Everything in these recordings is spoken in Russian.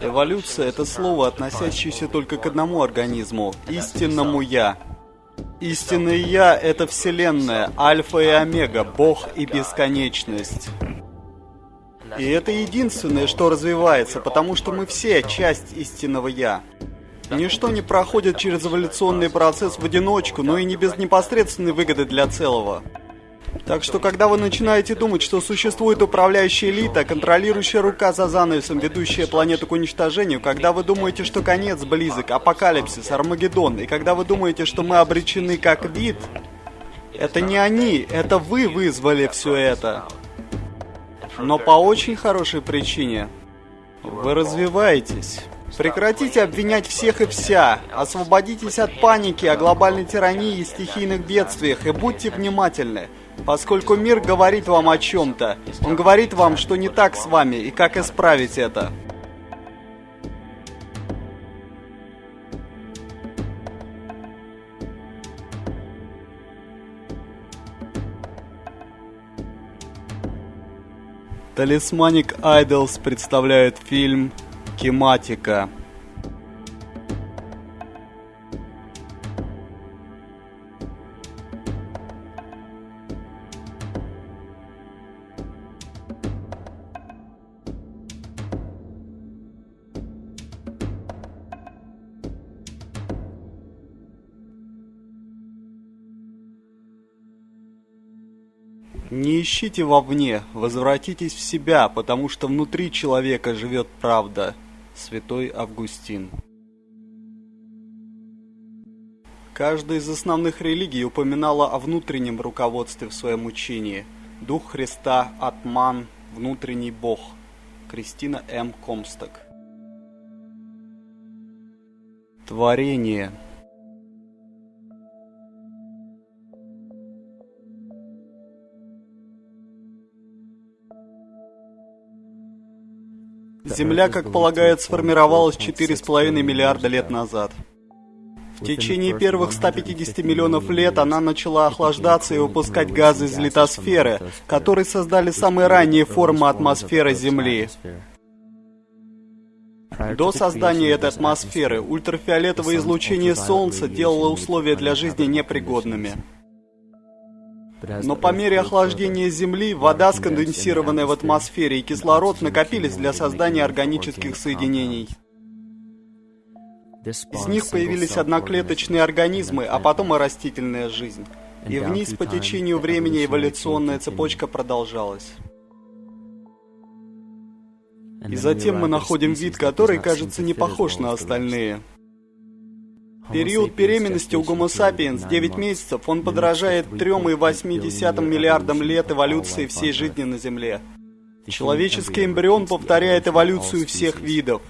Эволюция — это слово, относящееся только к одному организму — истинному «я». Истинное «я» — это Вселенная, Альфа и Омега, Бог и Бесконечность. И это единственное, что развивается, потому что мы все часть истинного «я». Ничто не проходит через эволюционный процесс в одиночку, но и не без непосредственной выгоды для целого. Так что, когда вы начинаете думать, что существует управляющая элита, контролирующая рука за занавесом, ведущая планету к уничтожению, когда вы думаете, что конец близок, апокалипсис, Армагеддон, и когда вы думаете, что мы обречены как вид, это не они, это вы вызвали все это. Но по очень хорошей причине. Вы развиваетесь. Прекратите обвинять всех и вся. Освободитесь от паники о глобальной тирании и стихийных бедствиях и будьте внимательны. Поскольку мир говорит вам о чем-то, он говорит вам, что не так с вами и как исправить это. Талисманик Айдолс представляет фильм «Кематика». Не ищите вовне, возвратитесь в себя, потому что внутри человека живет правда. Святой Августин. Каждая из основных религий упоминала о внутреннем руководстве в своем учении. Дух Христа, Атман, внутренний Бог. Кристина М. Комсток. Творение – Земля, как полагают, сформировалась 4,5 миллиарда лет назад. В течение первых 150 миллионов лет она начала охлаждаться и выпускать газы из литосферы, которые создали самые ранние формы атмосферы Земли. До создания этой атмосферы ультрафиолетовое излучение Солнца делало условия для жизни непригодными. Но по мере охлаждения Земли, вода, сконденсированная в атмосфере, и кислород накопились для создания органических соединений. Из них появились одноклеточные организмы, а потом и растительная жизнь. И вниз по течению времени эволюционная цепочка продолжалась. И затем мы находим вид, который, кажется, не похож на остальные – Период беременности у Homo sapiens 9 месяцев, он подражает 3,8 миллиардам лет эволюции всей жизни на Земле. Человеческий эмбрион повторяет эволюцию всех видов.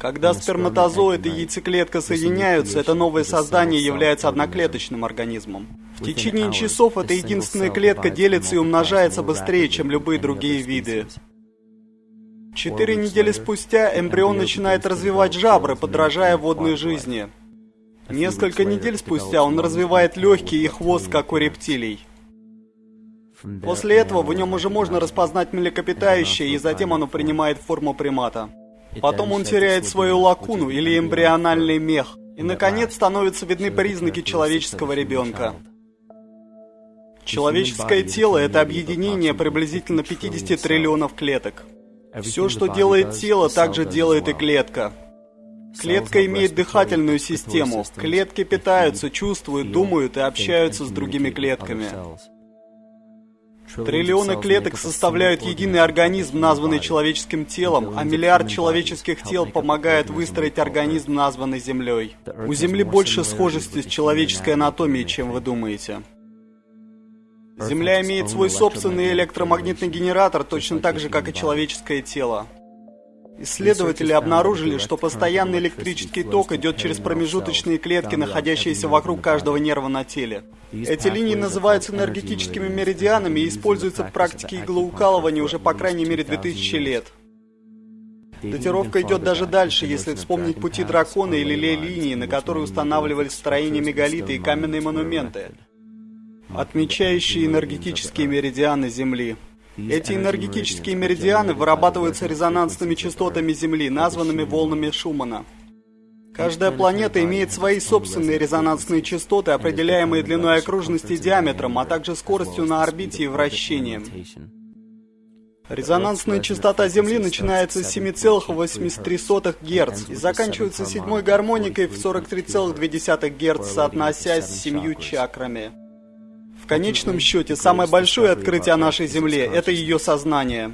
Когда сперматозоид и яйцеклетка соединяются, это новое создание является одноклеточным организмом. В течение часов эта единственная клетка делится и умножается быстрее, чем любые другие виды. Четыре недели спустя эмбрион начинает развивать жабры, подражая водной жизни. Несколько недель спустя он развивает легкие и хвост, как у рептилий. После этого в нем уже можно распознать млекопитающее, и затем оно принимает форму примата. Потом он теряет свою лакуну или эмбриональный мех, и, наконец, становятся видны признаки человеческого ребенка. Человеческое тело – это объединение приблизительно 50 триллионов клеток. Все, что делает тело, также делает и клетка. Клетка имеет дыхательную систему. Клетки питаются, чувствуют, думают и общаются с другими клетками. Триллионы клеток составляют единый организм, названный человеческим телом, а миллиард человеческих тел помогает выстроить организм, названный Землей. У Земли больше схожести с человеческой анатомией, чем вы думаете. Земля имеет свой собственный электромагнитный генератор, точно так же, как и человеческое тело. Исследователи обнаружили, что постоянный электрический ток идет через промежуточные клетки, находящиеся вокруг каждого нерва на теле. Эти линии называются энергетическими меридианами и используются в практике иглоукалывания уже по крайней мере 2000 лет. Датировка идет даже дальше, если вспомнить пути дракона или лей-линии, на которые устанавливались строения мегалиты и каменные монументы, отмечающие энергетические меридианы Земли. Эти энергетические меридианы вырабатываются резонансными частотами Земли, названными волнами Шумана. Каждая планета имеет свои собственные резонансные частоты, определяемые длиной окружности и диаметром, а также скоростью на орбите и вращением. Резонансная частота Земли начинается с 7,83 Гц и заканчивается седьмой гармоникой в 43,2 Гц, соотносясь с семью чакрами. В конечном счете, самое большое открытие о нашей Земле – это ее сознание.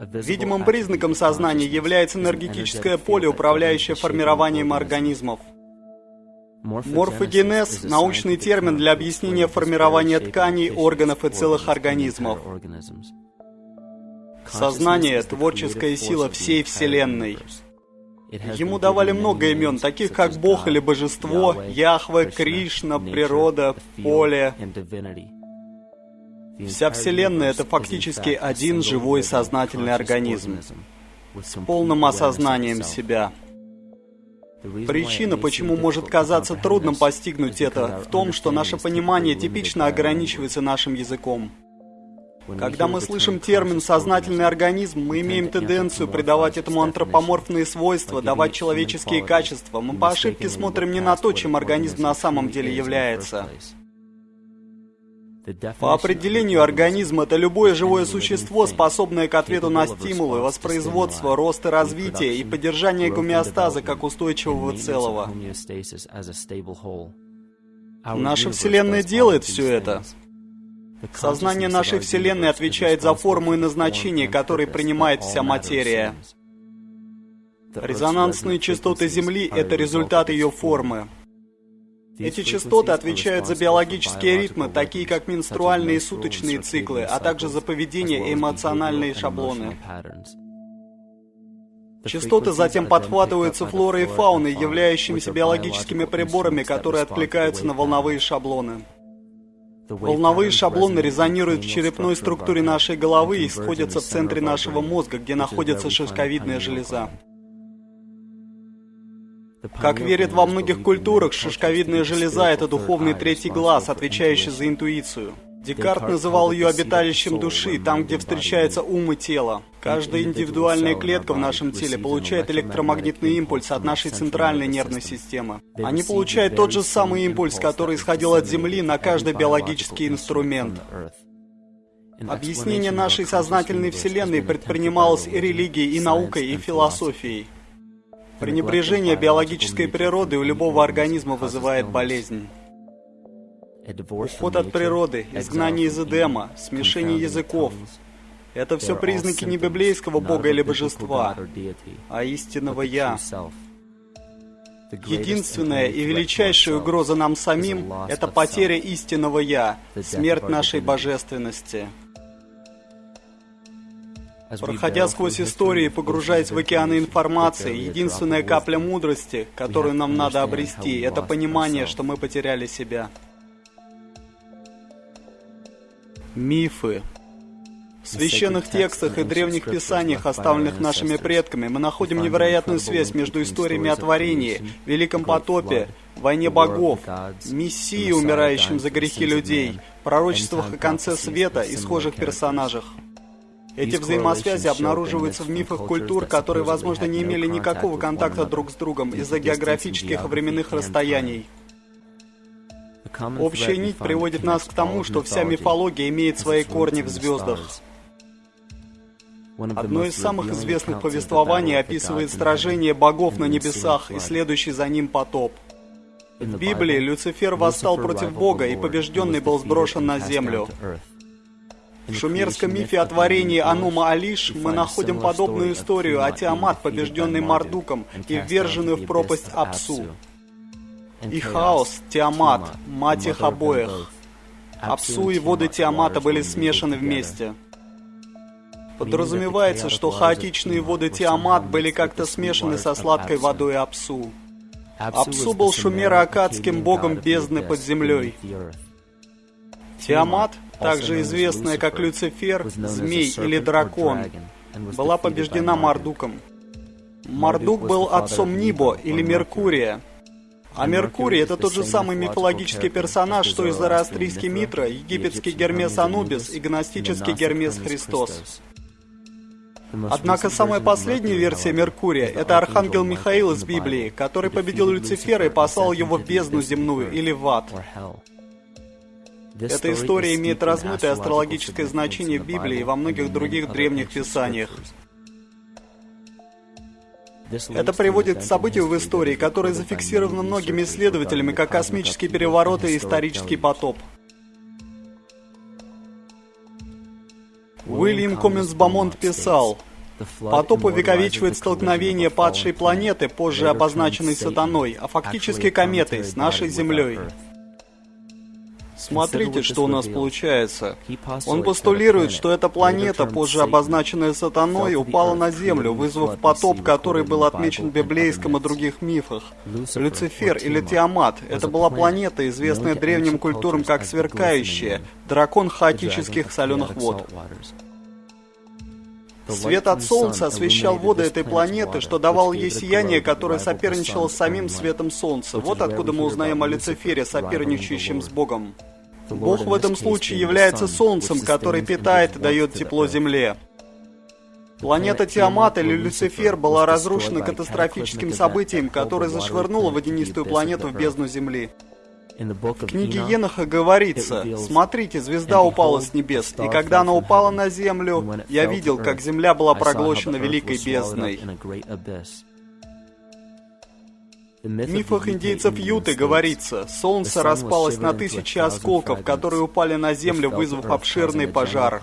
Видимым признаком сознания является энергетическое поле, управляющее формированием организмов. Морфогенез – научный термин для объяснения формирования тканей, органов и целых организмов. Сознание – творческая сила всей Вселенной. Ему давали много имен, таких как Бог или Божество, Яхве, Кришна, природа, поле. Вся Вселенная — это фактически один живой сознательный организм с полным осознанием себя. Причина, почему может казаться трудным постигнуть это, в том, что наше понимание типично ограничивается нашим языком. Когда мы слышим термин «сознательный организм», мы имеем тенденцию придавать этому антропоморфные свойства, давать человеческие качества. Мы по ошибке смотрим не на то, чем организм на самом деле является. По определению организм – это любое живое существо, способное к ответу на стимулы, воспроизводство, рост и развитие и поддержание гомеостаза как устойчивого целого. Наша Вселенная делает все это. Сознание нашей Вселенной отвечает за форму и назначение, которые принимает вся материя. Резонансные частоты Земли — это результат ее формы. Эти частоты отвечают за биологические ритмы, такие как менструальные и суточные циклы, а также за поведение и эмоциональные шаблоны. Частоты затем подхватываются флорой и фауной, являющимися биологическими приборами, которые откликаются на волновые шаблоны. Волновые шаблоны резонируют в черепной структуре нашей головы и сходятся в центре нашего мозга, где находится шишковидная железа. Как верят во многих культурах, шишковидная железа – это духовный третий глаз, отвечающий за интуицию. Декарт называл ее обиталищем души, там, где встречается ум и тело. Каждая индивидуальная клетка в нашем теле получает электромагнитный импульс от нашей центральной нервной системы. Они получают тот же самый импульс, который исходил от Земли на каждый биологический инструмент. Объяснение нашей сознательной Вселенной предпринималось и религией, и наукой, и философией. Пренебрежение биологической природы у любого организма вызывает болезнь. Уход от природы, изгнание из Эдема, смешение языков — это все признаки не библейского бога или божества, а истинного «Я». Единственная и величайшая угроза нам самим — это потеря истинного «Я», смерть нашей божественности. Проходя сквозь истории и погружаясь в океаны информации, единственная капля мудрости, которую нам надо обрести, это понимание, что мы потеряли себя. Мифы. В священных текстах и древних писаниях, оставленных нашими предками, мы находим невероятную связь между историями о творении, Великом потопе, войне богов, Мессии, умирающем за грехи людей, пророчествах о конце света и схожих персонажах. Эти взаимосвязи обнаруживаются в мифах культур, которые, возможно, не имели никакого контакта друг с другом из-за географических и временных расстояний. Общая нить приводит нас к тому, что вся мифология имеет свои корни в звездах. Одно из самых известных повествований описывает сражение богов на небесах и следующий за ним потоп. В Библии Люцифер восстал против Бога и побежденный был сброшен на землю. В шумерском мифе о творении Анума Алиш мы находим подобную историю о Тиамат, побежденный Мардуком и вверженную в пропасть Апсу. И хаос, Тиамат, мать их обоих. Апсу и воды Тиамата были смешаны вместе. Подразумевается, что хаотичные воды Тиамат были как-то смешаны со сладкой водой Апсу. Апсу был шумеро-акадским богом бездны под землей. Тиамат также известная как Люцифер, Змей или Дракон, была побеждена Мардуком. Мардук был отцом Нибо или Меркурия. А Меркурий — это тот же самый мифологический персонаж, что и зороастрийский Митра, египетский Гермес Анубис и гностический Гермес Христос. Однако самая последняя версия Меркурия — это Архангел Михаил из Библии, который победил Люцифера и послал его в бездну земную или в ад. Эта история имеет размытое астрологическое значение в Библии и во многих других древних писаниях. Это приводит к событию в истории, которое зафиксировано многими исследователями как космический переворот и исторический потоп. Уильям Комминс Бамонт писал, Потоп увековечивает столкновение падшей планеты, позже обозначенной сатаной, а фактически кометой, с нашей Землей. Смотрите, что у нас получается. Он постулирует, что эта планета, позже обозначенная сатаной, упала на Землю, вызвав потоп, который был отмечен в библейском и других мифах. Люцифер или Тиамат — это была планета, известная древним культурам как сверкающая, дракон хаотических соленых вод. Свет от Солнца освещал воды этой планеты, что давало ей сияние, которое соперничало с самим светом Солнца. Вот откуда мы узнаем о Люцифере, соперничающем с Богом. Бог в этом случае является Солнцем, который питает и дает тепло Земле. Планета Тиамат или Люцифер была разрушена катастрофическим событием, которое зашвырнуло водянистую планету в бездну Земли. В книге Еноха говорится, «Смотрите, звезда упала с небес, и когда она упала на землю, я видел, как земля была проглощена великой бездной». В мифах индейцев Юты говорится, солнце распалось на тысячи осколков, которые упали на землю, вызвав обширный пожар.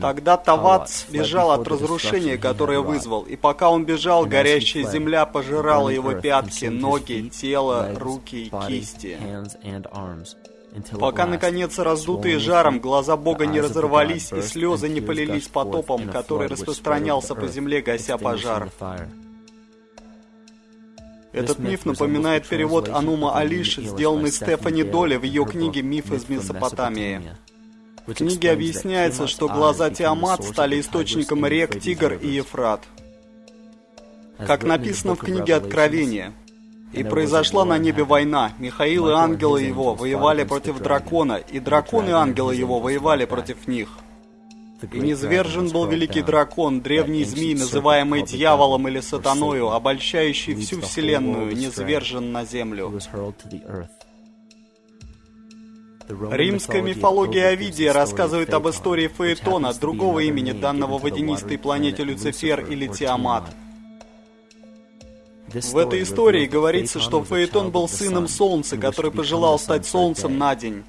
Тогда Тавац бежал от разрушения, которое вызвал, и пока он бежал, горящая земля пожирала его пятки, ноги, тело, руки и кисти. Пока, наконец, раздутые жаром, глаза Бога не разорвались, и слезы не полились потопом, который распространялся по земле, гася пожар. Этот миф напоминает перевод Анума Алиш, сделанный Стефани Доли в ее книге «Миф из Месопотамии». В книге объясняется, что глаза Тиамат стали источником рек Тигр и Ефрат. Как написано в книге Откровения, «И произошла на небе война. Михаил и ангелы его воевали против дракона, и дракон и ангелы его воевали против них. И низвержен был великий дракон, древний змей, называемый дьяволом или сатаною, обольщающий всю вселенную, низвержен на землю. Римская мифология Овидия рассказывает об истории Фаэтона, другого имени данного водянистой планете Люцифер или Тиамат. В этой истории говорится, что Фаэтон был сыном Солнца, который пожелал стать Солнцем на день.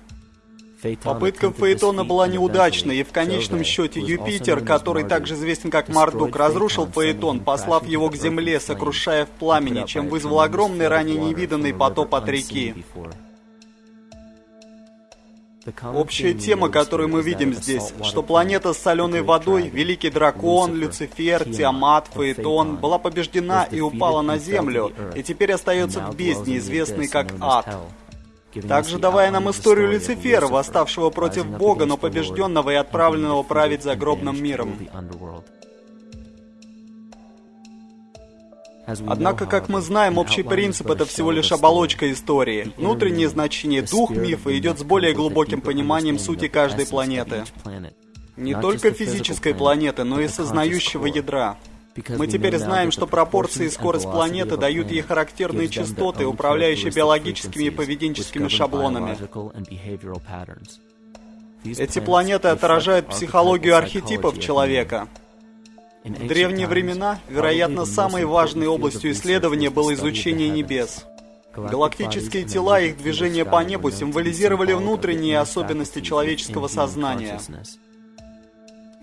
Попытка Фаэтона была неудачной, и в конечном счете Юпитер, который также известен как Мардук, разрушил Фаэтон, послав его к земле, сокрушая в пламени, чем вызвал огромный ранее невиданный потоп от реки. Общая тема, которую мы видим здесь, что планета с соленой водой, Великий Дракон, Люцифер, Тиамат, Фаэтон, была побеждена и упала на Землю, и теперь остается в бездне, известной как Ад также давая нам историю Люцифера, восставшего против Бога, но побежденного и отправленного править загробным миром. Однако, как мы знаем, общий принцип — это всего лишь оболочка истории. Внутреннее значение, дух мифа идет с более глубоким пониманием сути каждой планеты. Не только физической планеты, но и сознающего ядра. Мы теперь знаем, что пропорции и скорость планеты дают ей характерные частоты, управляющие биологическими и поведенческими шаблонами. Эти планеты отражают психологию архетипов человека. В древние времена, вероятно, самой важной областью исследования было изучение небес. Галактические тела и их движение по небу символизировали внутренние особенности человеческого сознания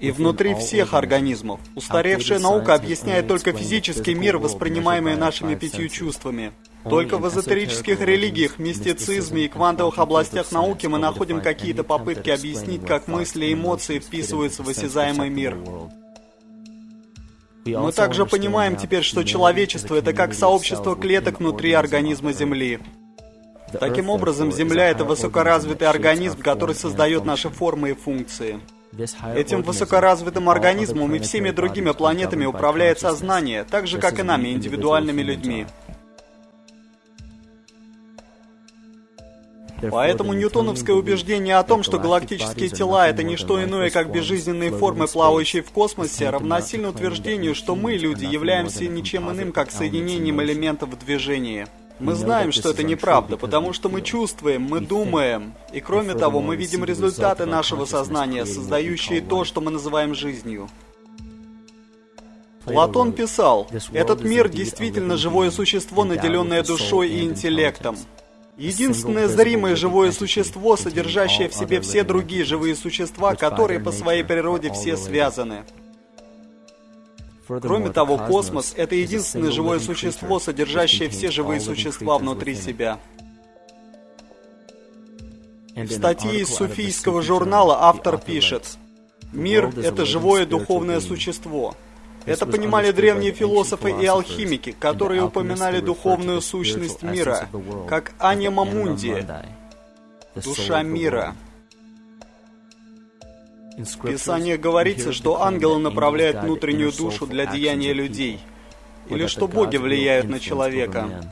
и внутри всех организмов. Устаревшая наука объясняет только физический мир, воспринимаемый нашими пятью чувствами. Только в эзотерических религиях, мистицизме и квантовых областях науки мы находим какие-то попытки объяснить, как мысли и эмоции вписываются в осязаемый мир. Мы также понимаем теперь, что человечество — это как сообщество клеток внутри организма Земли. Таким образом, Земля — это высокоразвитый организм, который создает наши формы и функции. Этим высокоразвитым организмом и всеми другими планетами управляет сознание, так же, как и нами, индивидуальными людьми. Поэтому ньютоновское убеждение о том, что галактические тела — это не что иное, как безжизненные формы, плавающие в космосе, равносильно утверждению, что мы, люди, являемся ничем иным, как соединением элементов в движении. Мы знаем, что это неправда, потому что мы чувствуем, мы думаем. И кроме того, мы видим результаты нашего сознания, создающие то, что мы называем жизнью. Платон писал, «Этот мир действительно живое существо, наделенное душой и интеллектом. Единственное зримое живое существо, содержащее в себе все другие живые существа, которые по своей природе все связаны». Кроме того, космос — это единственное живое существо, содержащее все живые существа внутри себя. В статье из суфийского журнала автор пишет, «Мир — это живое духовное существо». Это понимали древние философы и алхимики, которые упоминали духовную сущность мира, как анима мунди, душа мира. В Писании говорится, что ангелы направляют внутреннюю душу для деяния людей, или что боги влияют на человека.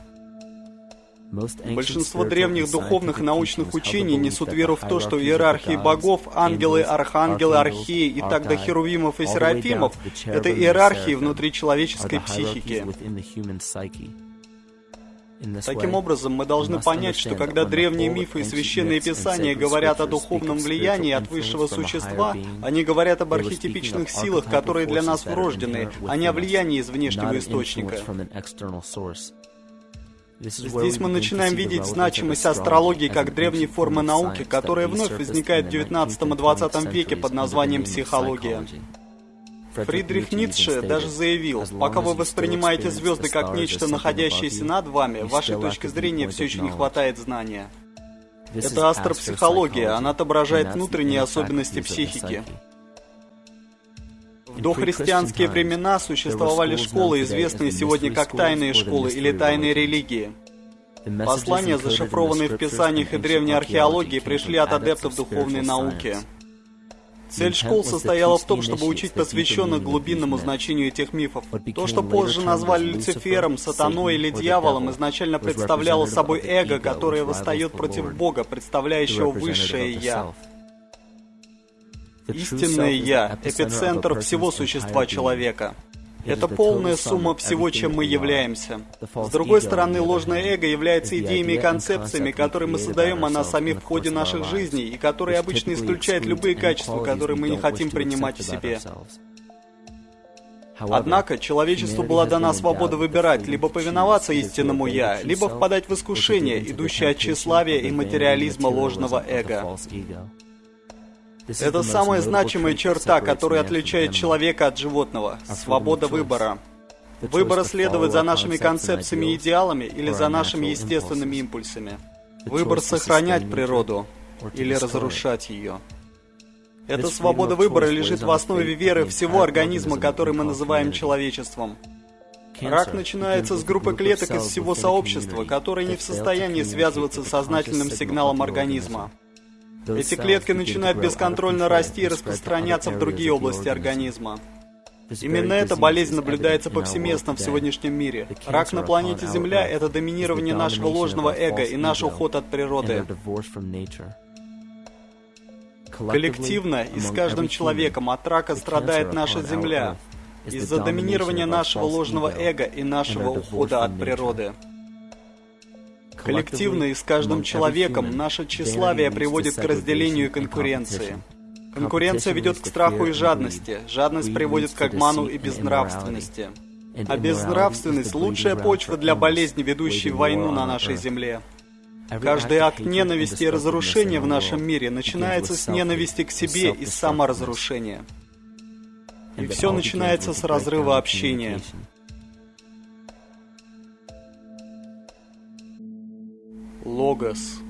Большинство древних духовных и научных учений несут веру в то, что в иерархии богов ангелы, архангелы, археи и так до херувимов и серафимов — это иерархии внутри человеческой психики. Таким образом, мы должны понять, что когда древние мифы и священные писания говорят о духовном влиянии от высшего существа, они говорят об архетипичных силах, которые для нас врождены, а не о влиянии из внешнего источника. Здесь мы начинаем видеть значимость астрологии как древней формы науки, которая вновь возникает в 19 и 20 веке под названием психология. Фридрих Ницше даже заявил, пока вы воспринимаете звезды как нечто, находящееся над вами, вашей точки зрения все еще не хватает знания. Это астропсихология, она отображает внутренние особенности психики. В дохристианские времена существовали школы, известные сегодня как тайные школы или тайные религии. Послания, зашифрованные в писаниях и древней археологии, пришли от адептов духовной науки. Цель школ состояла в том, чтобы учить посвященных глубинному значению этих мифов. То, что позже назвали Люцифером, Сатаной или Дьяволом, изначально представляло собой эго, которое восстает против Бога, представляющего высшее «Я». Истинное «Я» — эпицентр всего существа человека. Это полная сумма всего, чем мы являемся. С другой стороны, ложное эго является идеями и концепциями, которые мы создаем о нас самих в ходе наших жизней, и которые обычно исключают любые качества, которые мы не хотим принимать в себе. Однако, человечеству была дана свобода выбирать, либо повиноваться истинному «я», либо впадать в искушение, идущее от тщеславия и материализма ложного эго. Это самая значимая черта, которая отличает человека от животного – свобода выбора. Выбора следовать за нашими концепциями и идеалами или за нашими естественными импульсами. Выбор сохранять природу или разрушать ее. Эта свобода выбора лежит в основе веры всего организма, который мы называем человечеством. Рак начинается с группы клеток из всего сообщества, которые не в состоянии связываться с сознательным сигналом организма. Эти клетки начинают бесконтрольно расти и распространяться в другие области организма. Именно эта болезнь наблюдается повсеместно в сегодняшнем мире. Рак на планете Земля — это доминирование нашего ложного эго и наш уход от природы. Коллективно и с каждым человеком от рака страдает наша Земля из-за доминирования нашего ложного эго и нашего ухода от природы. Коллективно и с каждым человеком наше тщеславие приводит к разделению и конкуренции. Конкуренция ведет к страху и жадности, жадность приводит к обману и безнравственности. А безнравственность – лучшая почва для болезни, ведущей войну на нашей земле. Каждый акт ненависти и разрушения в нашем мире начинается с ненависти к себе и саморазрушения. И все начинается с разрыва общения. Логос.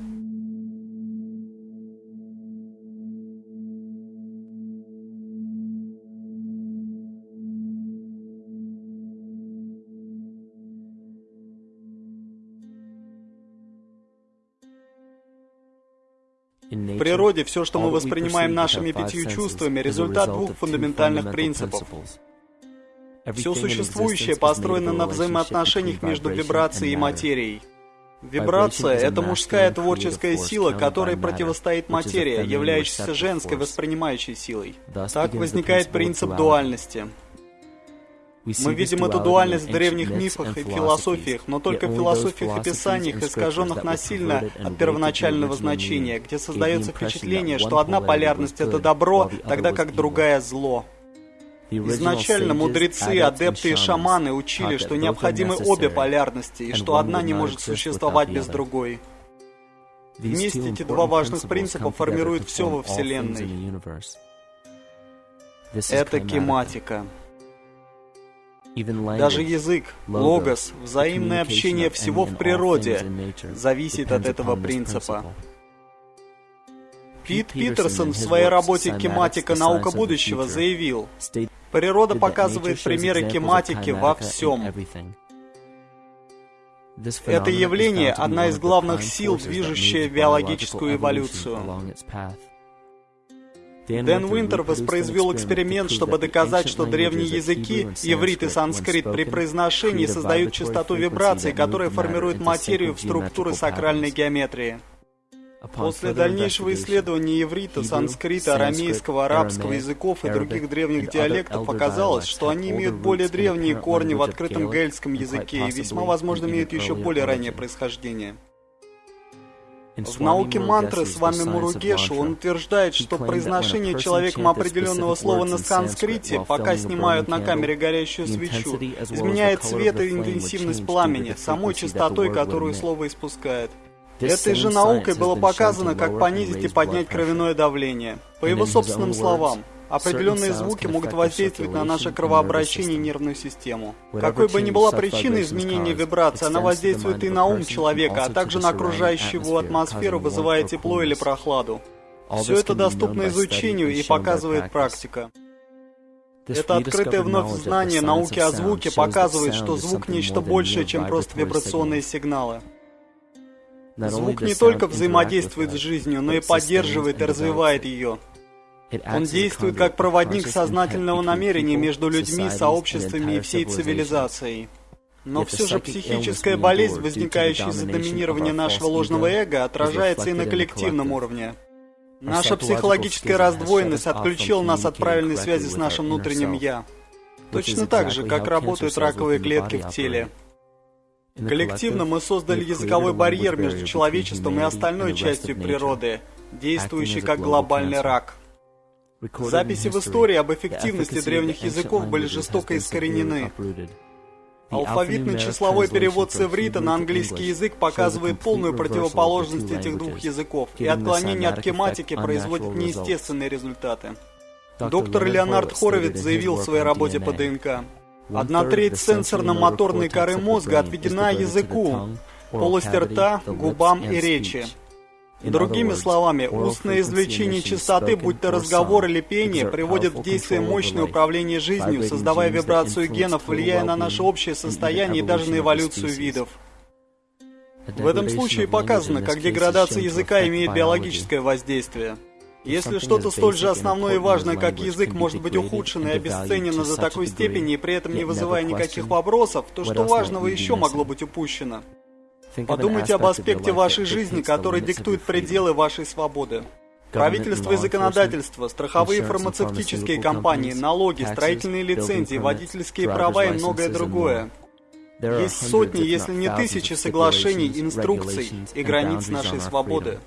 В природе все, что мы воспринимаем нашими пятью чувствами, результат двух фундаментальных принципов. Все существующее построено на взаимоотношениях между вибрацией и материей. Вибрация — это мужская творческая сила, которой противостоит материя, являющаяся женской воспринимающей силой. Так возникает принцип дуальности. Мы видим эту дуальность в древних мифах и философиях, но только в философиях и писаниях, искаженных насильно от первоначального значения, где создается впечатление, что одна полярность — это добро, тогда как другая — зло. Изначально мудрецы, адепты и шаманы учили, что необходимы обе полярности, и что одна не может существовать без другой. Вместе эти два важных принципа формируют все во Вселенной. Это кематика. Даже язык, логос, взаимное общение всего в природе зависит от этого принципа. Пит Питерсон в своей работе «Кематика. Наука будущего» заявил, «Природа показывает примеры кематики во всем». Это явление – одна из главных сил, движущая биологическую эволюцию. Дэн Уинтер воспроизвел эксперимент, чтобы доказать, что древние языки, иврит и санскрит, при произношении создают частоту вибраций, которая формирует материю в структуры сакральной геометрии. После дальнейшего исследования иврита, санскрита, арамейского, арабского языков и других древних диалектов оказалось, что они имеют более древние корни в открытом гельском языке и весьма возможно имеют еще более раннее происхождение. В науке мантры с вами Муругешу он утверждает, что произношение человеком определенного слова на санскрите, пока снимают на камере горящую свечу, изменяет цвет и интенсивность пламени, самой частотой, которую слово испускает. Этой же наукой было показано, как понизить и поднять кровяное давление. По его собственным словам, Определенные звуки могут воздействовать на наше кровообращение и нервную систему. Какой бы ни была причина изменения вибрации, она воздействует и на ум человека, а также на окружающую его атмосферу, вызывая тепло или прохладу. Все это доступно изучению и показывает практика. Это открытое вновь знание науки о звуке показывает, что звук нечто большее, чем просто вибрационные сигналы. Звук не только взаимодействует с жизнью, но и поддерживает и развивает ее. Он действует как проводник сознательного намерения между людьми, сообществами и всей цивилизацией. Но все же психическая болезнь, возникающая из-за доминирования нашего ложного эго, отражается и на коллективном уровне. Наша психологическая раздвоенность отключила нас от правильной связи с нашим внутренним «я». Точно так же, как работают раковые клетки в теле. Коллективно мы создали языковой барьер между человечеством и остальной частью природы, действующий как глобальный рак – Записи в истории об эффективности древних языков были жестоко искоренены. Алфавитный числовой перевод с иврита на английский язык показывает полную противоположность этих двух языков, и отклонение от кематики производит неестественные результаты. Доктор Леонард Хоровиц заявил в своей работе по ДНК, «Одна треть сенсорно-моторной коры мозга отведена языку, полости рта, губам и речи. Другими словами, устное извлечение частоты, будь то разговор или пение, приводит в действие мощное управление жизнью, создавая вибрацию генов, влияя на наше общее состояние и даже на эволюцию видов. В этом случае показано, как деградация языка имеет биологическое воздействие. Если что-то столь же основное и важное, как язык, может быть ухудшено и обесценено до такой степени, и при этом не вызывая никаких вопросов, то что важного еще могло быть упущено? Подумайте об аспекте вашей жизни, который диктует пределы вашей свободы. Правительство и законодательство, страховые фармацевтические компании, налоги, строительные лицензии, водительские права и многое другое. Есть сотни, если не тысячи соглашений, инструкций и границ нашей свободы.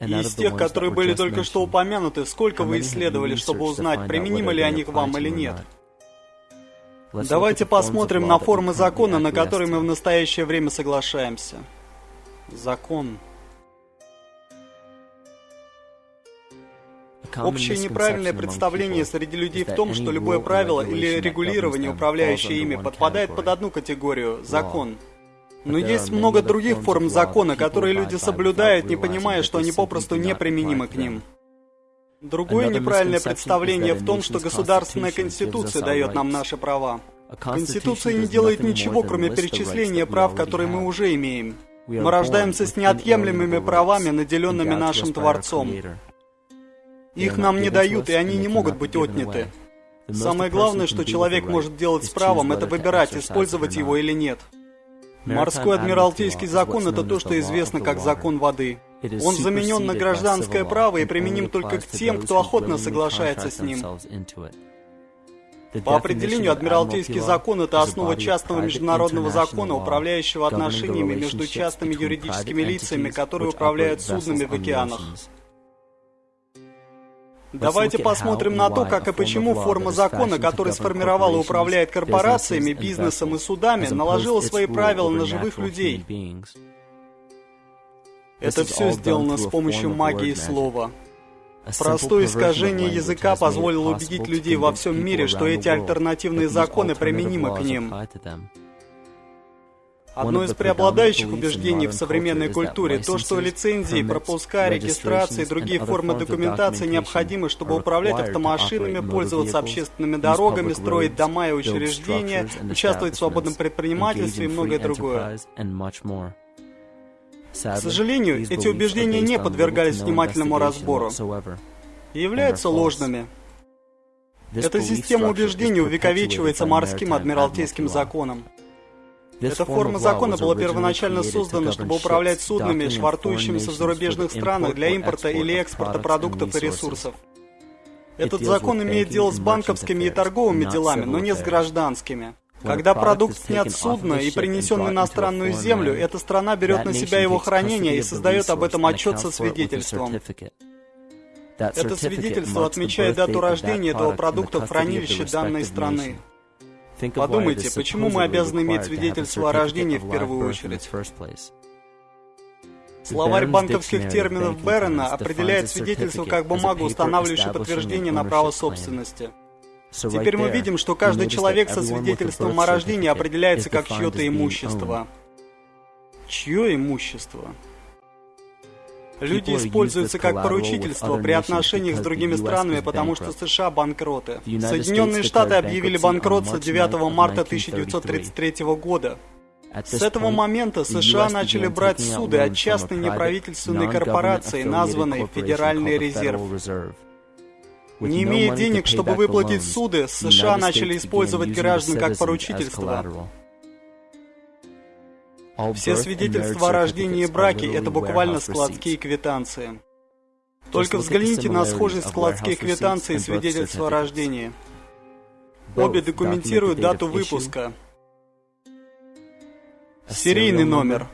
И из тех, которые были только что упомянуты, сколько вы исследовали, чтобы узнать, применимы ли они к вам или нет? Давайте посмотрим на формы закона, на которые мы в настоящее время соглашаемся. Закон. Общее неправильное представление среди людей в том, что любое правило или регулирование, управляющее ими, подпадает под одну категорию – закон. Но есть много других форм закона, которые люди соблюдают, не понимая, что они попросту неприменимы к ним. Другое неправильное представление в том, что государственная конституция дает нам наши права. Конституция не делает ничего, кроме перечисления прав, которые мы уже имеем. Мы рождаемся с неотъемлемыми правами, наделенными нашим Творцом. Их нам не дают, и они не могут быть отняты. Самое главное, что человек может делать с правом, это выбирать, использовать его или нет. Морской адмиралтейский закон – это то, что известно как закон воды. Он заменен на гражданское право и применим только к тем, кто охотно соглашается с ним. По определению, Адмиралтейский закон – это основа частного международного закона, управляющего отношениями между частными юридическими лицами, которые управляют суднами в океанах. Давайте посмотрим на то, как и почему форма закона, который сформировал и управляет корпорациями, бизнесом и судами, наложила свои правила на живых людей. Это все сделано с помощью магии слова. Простое искажение языка позволило убедить людей во всем мире, что эти альтернативные законы применимы к ним. Одно из преобладающих убеждений в современной культуре то, что лицензии, пропуска, регистрации и другие формы документации необходимы, чтобы управлять автомашинами, пользоваться общественными дорогами, строить дома и учреждения, участвовать в свободном предпринимательстве и многое другое. К сожалению, эти убеждения не подвергались внимательному разбору и являются ложными. Эта система убеждений увековечивается морским адмиралтейским законом. Эта форма закона была первоначально создана, чтобы управлять суднами, швартующимися в зарубежных странах для импорта или экспорта продуктов и ресурсов. Этот закон имеет дело с банковскими и торговыми делами, но не с гражданскими. Когда продукт снят с судна и принесен на иностранную землю, эта страна берет на себя его хранение и создает об этом отчет со свидетельством. Это свидетельство отмечает дату рождения этого продукта в хранилище данной страны. Подумайте, почему мы обязаны иметь свидетельство о рождении в первую очередь? Словарь банковских терминов Беррена определяет свидетельство как бумагу, устанавливающую подтверждение на право собственности. Теперь мы видим, что каждый человек со свидетельством о рождении определяется как чье-то имущество. Чье имущество? Люди используются как поручительство при отношениях с другими странами, потому что США банкроты. Соединенные Штаты объявили банкротство 9 марта 1933 года. С этого момента США начали брать суды от частной неправительственной корпорации, названной Федеральный резерв. Не имея денег, чтобы выплатить суды, США начали использовать граждан как поручительство. Все свидетельства о рождении и браке – это буквально складские квитанции. Только взгляните на схожесть складские квитанции и свидетельства о рождении. Обе документируют дату выпуска, серийный номер,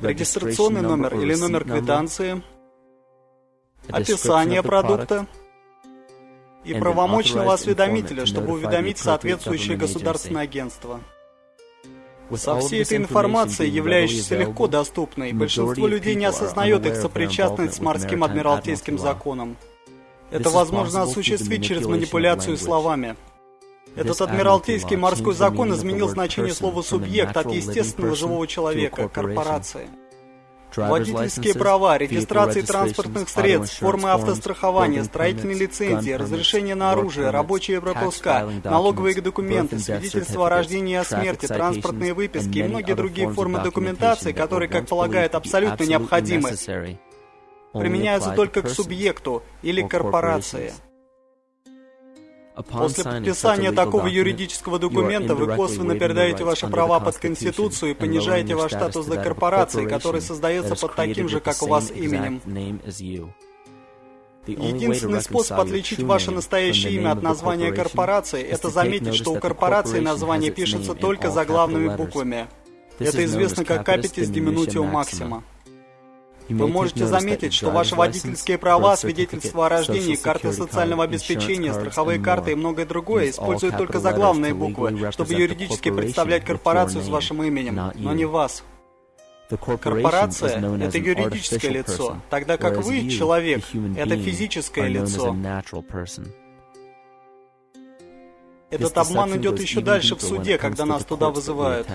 регистрационный номер или номер квитанции, описание продукта и правомочного осведомителя, чтобы уведомить соответствующее государственное агентство. Со всей этой информацией, являющейся легко доступной, большинство людей не осознает их сопричастность с морским адмиралтейским законом. Это возможно осуществить через манипуляцию словами. Этот адмиралтейский морской закон изменил значение слова «субъект» от естественного живого человека, корпорации. Водительские права, регистрации транспортных средств, формы автострахования, строительные лицензии, разрешение на оружие, рабочие пропуска, налоговые документы, свидетельства о рождении и о смерти, транспортные выписки и многие другие формы документации, которые, как полагают, абсолютно необходимы, применяются только к субъекту или корпорации. После подписания такого юридического документа вы косвенно передаете ваши права под Конституцию и понижаете ваш статус до корпорации, который создается под таким же, как у вас, именем. Единственный способ отличить ваше настоящее имя от названия корпорации – это заметить, что у корпорации название пишется только заглавными буквами. Это известно как Capitis Diminutio Maxima. Вы можете заметить, что ваши водительские права, свидетельства о рождении, карты социального обеспечения, страховые карты и многое другое используют только заглавные буквы, чтобы юридически представлять корпорацию с вашим именем, но не вас. Корпорация — это юридическое лицо, тогда как вы, человек, это физическое лицо. Этот обман идет еще дальше в суде, когда нас туда вызывают.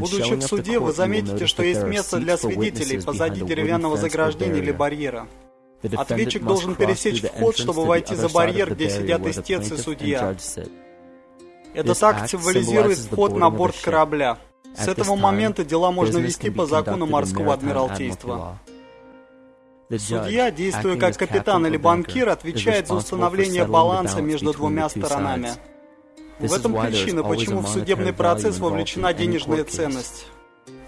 Будучи в суде, вы заметите, что есть место для свидетелей позади деревянного заграждения или барьера. Ответчик должен пересечь вход, чтобы войти за барьер, где сидят истец и судья. Этот акт символизирует вход на борт корабля. С этого момента дела можно вести по закону морского адмиралтейства. Судья, действуя как капитан или банкир, отвечает за установление баланса между двумя сторонами. В этом причина, почему в судебный процесс вовлечена денежная ценность.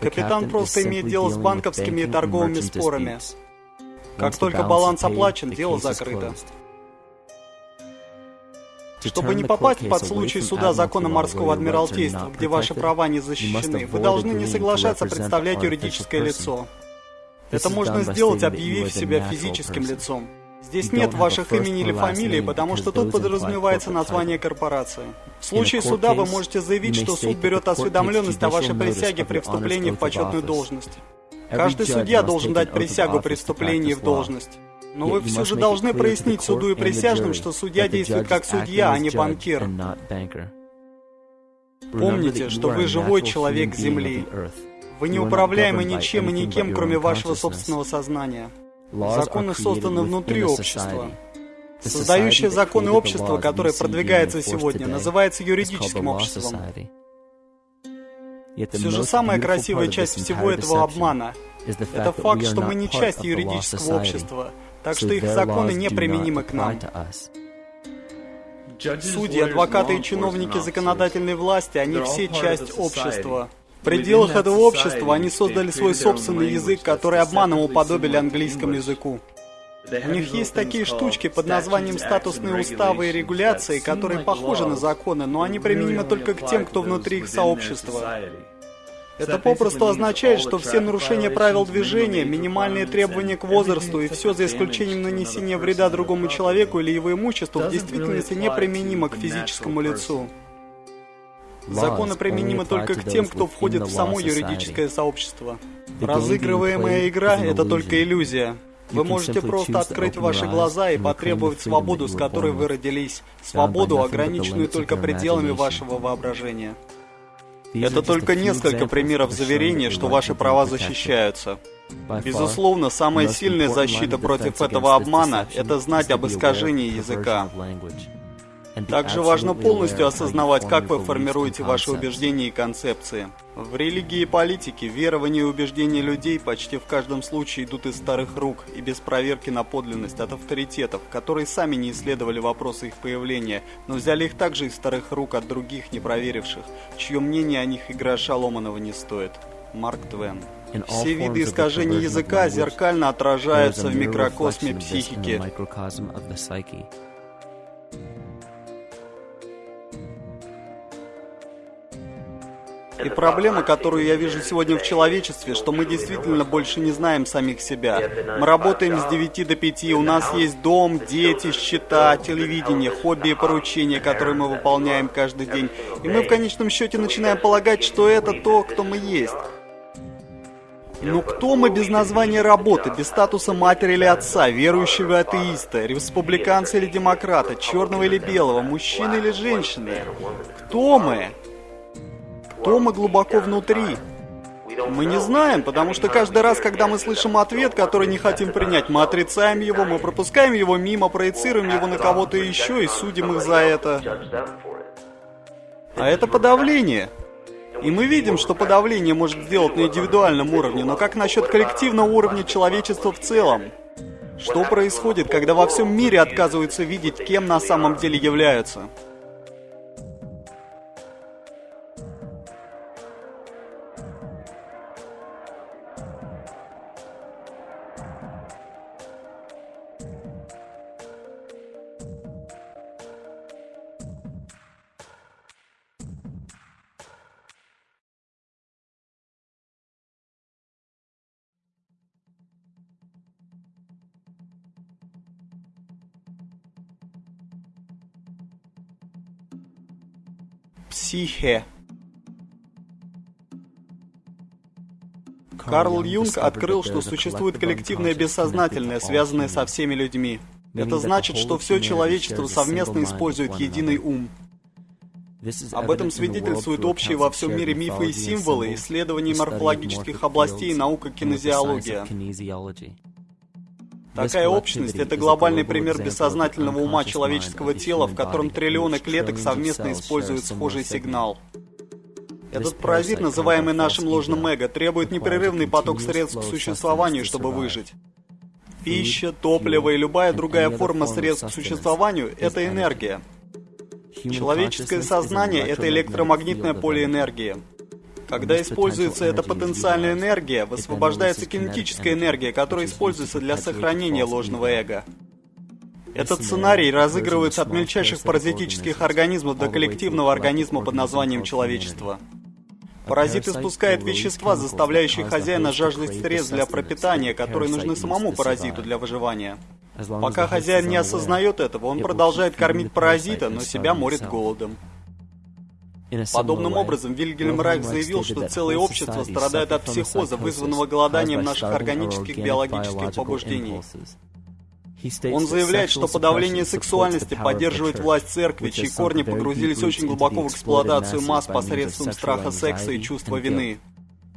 Капитан просто имеет дело с банковскими и торговыми спорами. Как только баланс оплачен, дело закрыто. Чтобы не попасть под случай суда закона морского адмиралтейства, где ваши права не защищены, вы должны не соглашаться представлять юридическое лицо. Это можно сделать, объявив себя физическим лицом. Здесь нет ваших имени или фамилии, потому что тут подразумевается название корпорации. В случае суда вы можете заявить, что суд берет осведомленность о вашей присяге при вступлении в почетную должность. Каждый судья должен дать присягу при вступлении в должность. Но вы все же должны прояснить суду и присяжным, что судья действует как судья, а не банкир. Помните, что вы живой человек Земли. Вы не управляемы ничем и никем, кроме вашего собственного сознания. Законы созданы внутри общества. Создающее законы общества, которое продвигается сегодня, называется юридическим обществом. Все же самая красивая часть всего этого обмана — это факт, что мы не часть юридического общества, так что их законы неприменимы к нам. Судьи, адвокаты и чиновники законодательной власти, они все часть общества. В пределах этого общества они создали свой собственный язык, который обманом уподобили английскому языку. У них есть такие штучки под названием статусные уставы и регуляции, которые похожи на законы, но они применимы только к тем, кто внутри их сообщества. Это попросту означает, что все нарушения правил движения, минимальные требования к возрасту и все за исключением нанесения вреда другому человеку или его имуществу в действительности неприменимо к физическому лицу. Законы применимы только к тем, кто входит в само юридическое сообщество. Разыгрываемая игра — это только иллюзия. Вы можете просто открыть ваши глаза и потребовать свободу, с которой вы родились. Свободу, ограниченную только пределами вашего воображения. Это только несколько примеров заверения, что ваши права защищаются. Безусловно, самая сильная защита против этого обмана – это знать об искажении языка. Также важно полностью осознавать, как вы формируете ваши убеждения и концепции. В религии и политике верования и убеждения людей почти в каждом случае идут из старых рук и без проверки на подлинность от авторитетов, которые сами не исследовали вопросы их появления, но взяли их также из старых рук от других, не проверивших, чье мнение о них и гроша ломаного не стоит. Марк Твен. Все виды искажений языка зеркально отражаются в микрокосме психики. И проблема, которую я вижу сегодня в человечестве, что мы действительно больше не знаем самих себя. Мы работаем с 9 до 5, у нас есть дом, дети, счета, телевидение, хобби и поручения, которые мы выполняем каждый день. И мы в конечном счете начинаем полагать, что это то, кто мы есть. Но кто мы без названия работы, без статуса матери или отца, верующего атеиста, республиканца или демократа, черного или белого, мужчины или женщины? Кто мы? Кто мы глубоко внутри? Мы не знаем, потому что каждый раз, когда мы слышим ответ, который не хотим принять, мы отрицаем его, мы пропускаем его мимо, проецируем его на кого-то еще и судим их за это. А это подавление. И мы видим, что подавление может сделать на индивидуальном уровне, но как насчет коллективного уровня человечества в целом? Что происходит, когда во всем мире отказываются видеть, кем на самом деле являются? Психе. Карл Юнг открыл, что существует коллективное бессознательное, связанное со всеми людьми. Это значит, что все человечество совместно использует единый ум. Об этом свидетельствуют общие во всем мире мифы и символы, исследования морфологических областей и наука кинезиология. Такая общность — это глобальный пример бессознательного ума человеческого тела, в котором триллионы клеток совместно используют схожий сигнал. Этот паразит, называемый нашим ложным эго, требует непрерывный поток средств к существованию, чтобы выжить. Пища, топливо и любая другая форма средств к существованию — это энергия. Человеческое сознание — это электромагнитное поле энергии. Когда используется эта потенциальная энергия, высвобождается кинетическая энергия, которая используется для сохранения ложного эго. Этот сценарий разыгрывается от мельчайших паразитических организмов до коллективного организма под названием человечество. Паразит испускает вещества, заставляющие хозяина жаждать средств для пропитания, которые нужны самому паразиту для выживания. Пока хозяин не осознает этого, он продолжает кормить паразита, но себя морит голодом. Подобным образом, Вильгельм Райх заявил, что целое общество страдает от психоза, вызванного голоданием наших органических биологических побуждений. Он заявляет, что подавление сексуальности поддерживает власть церкви, чьи корни погрузились очень глубоко в эксплуатацию масс посредством страха секса и чувства вины.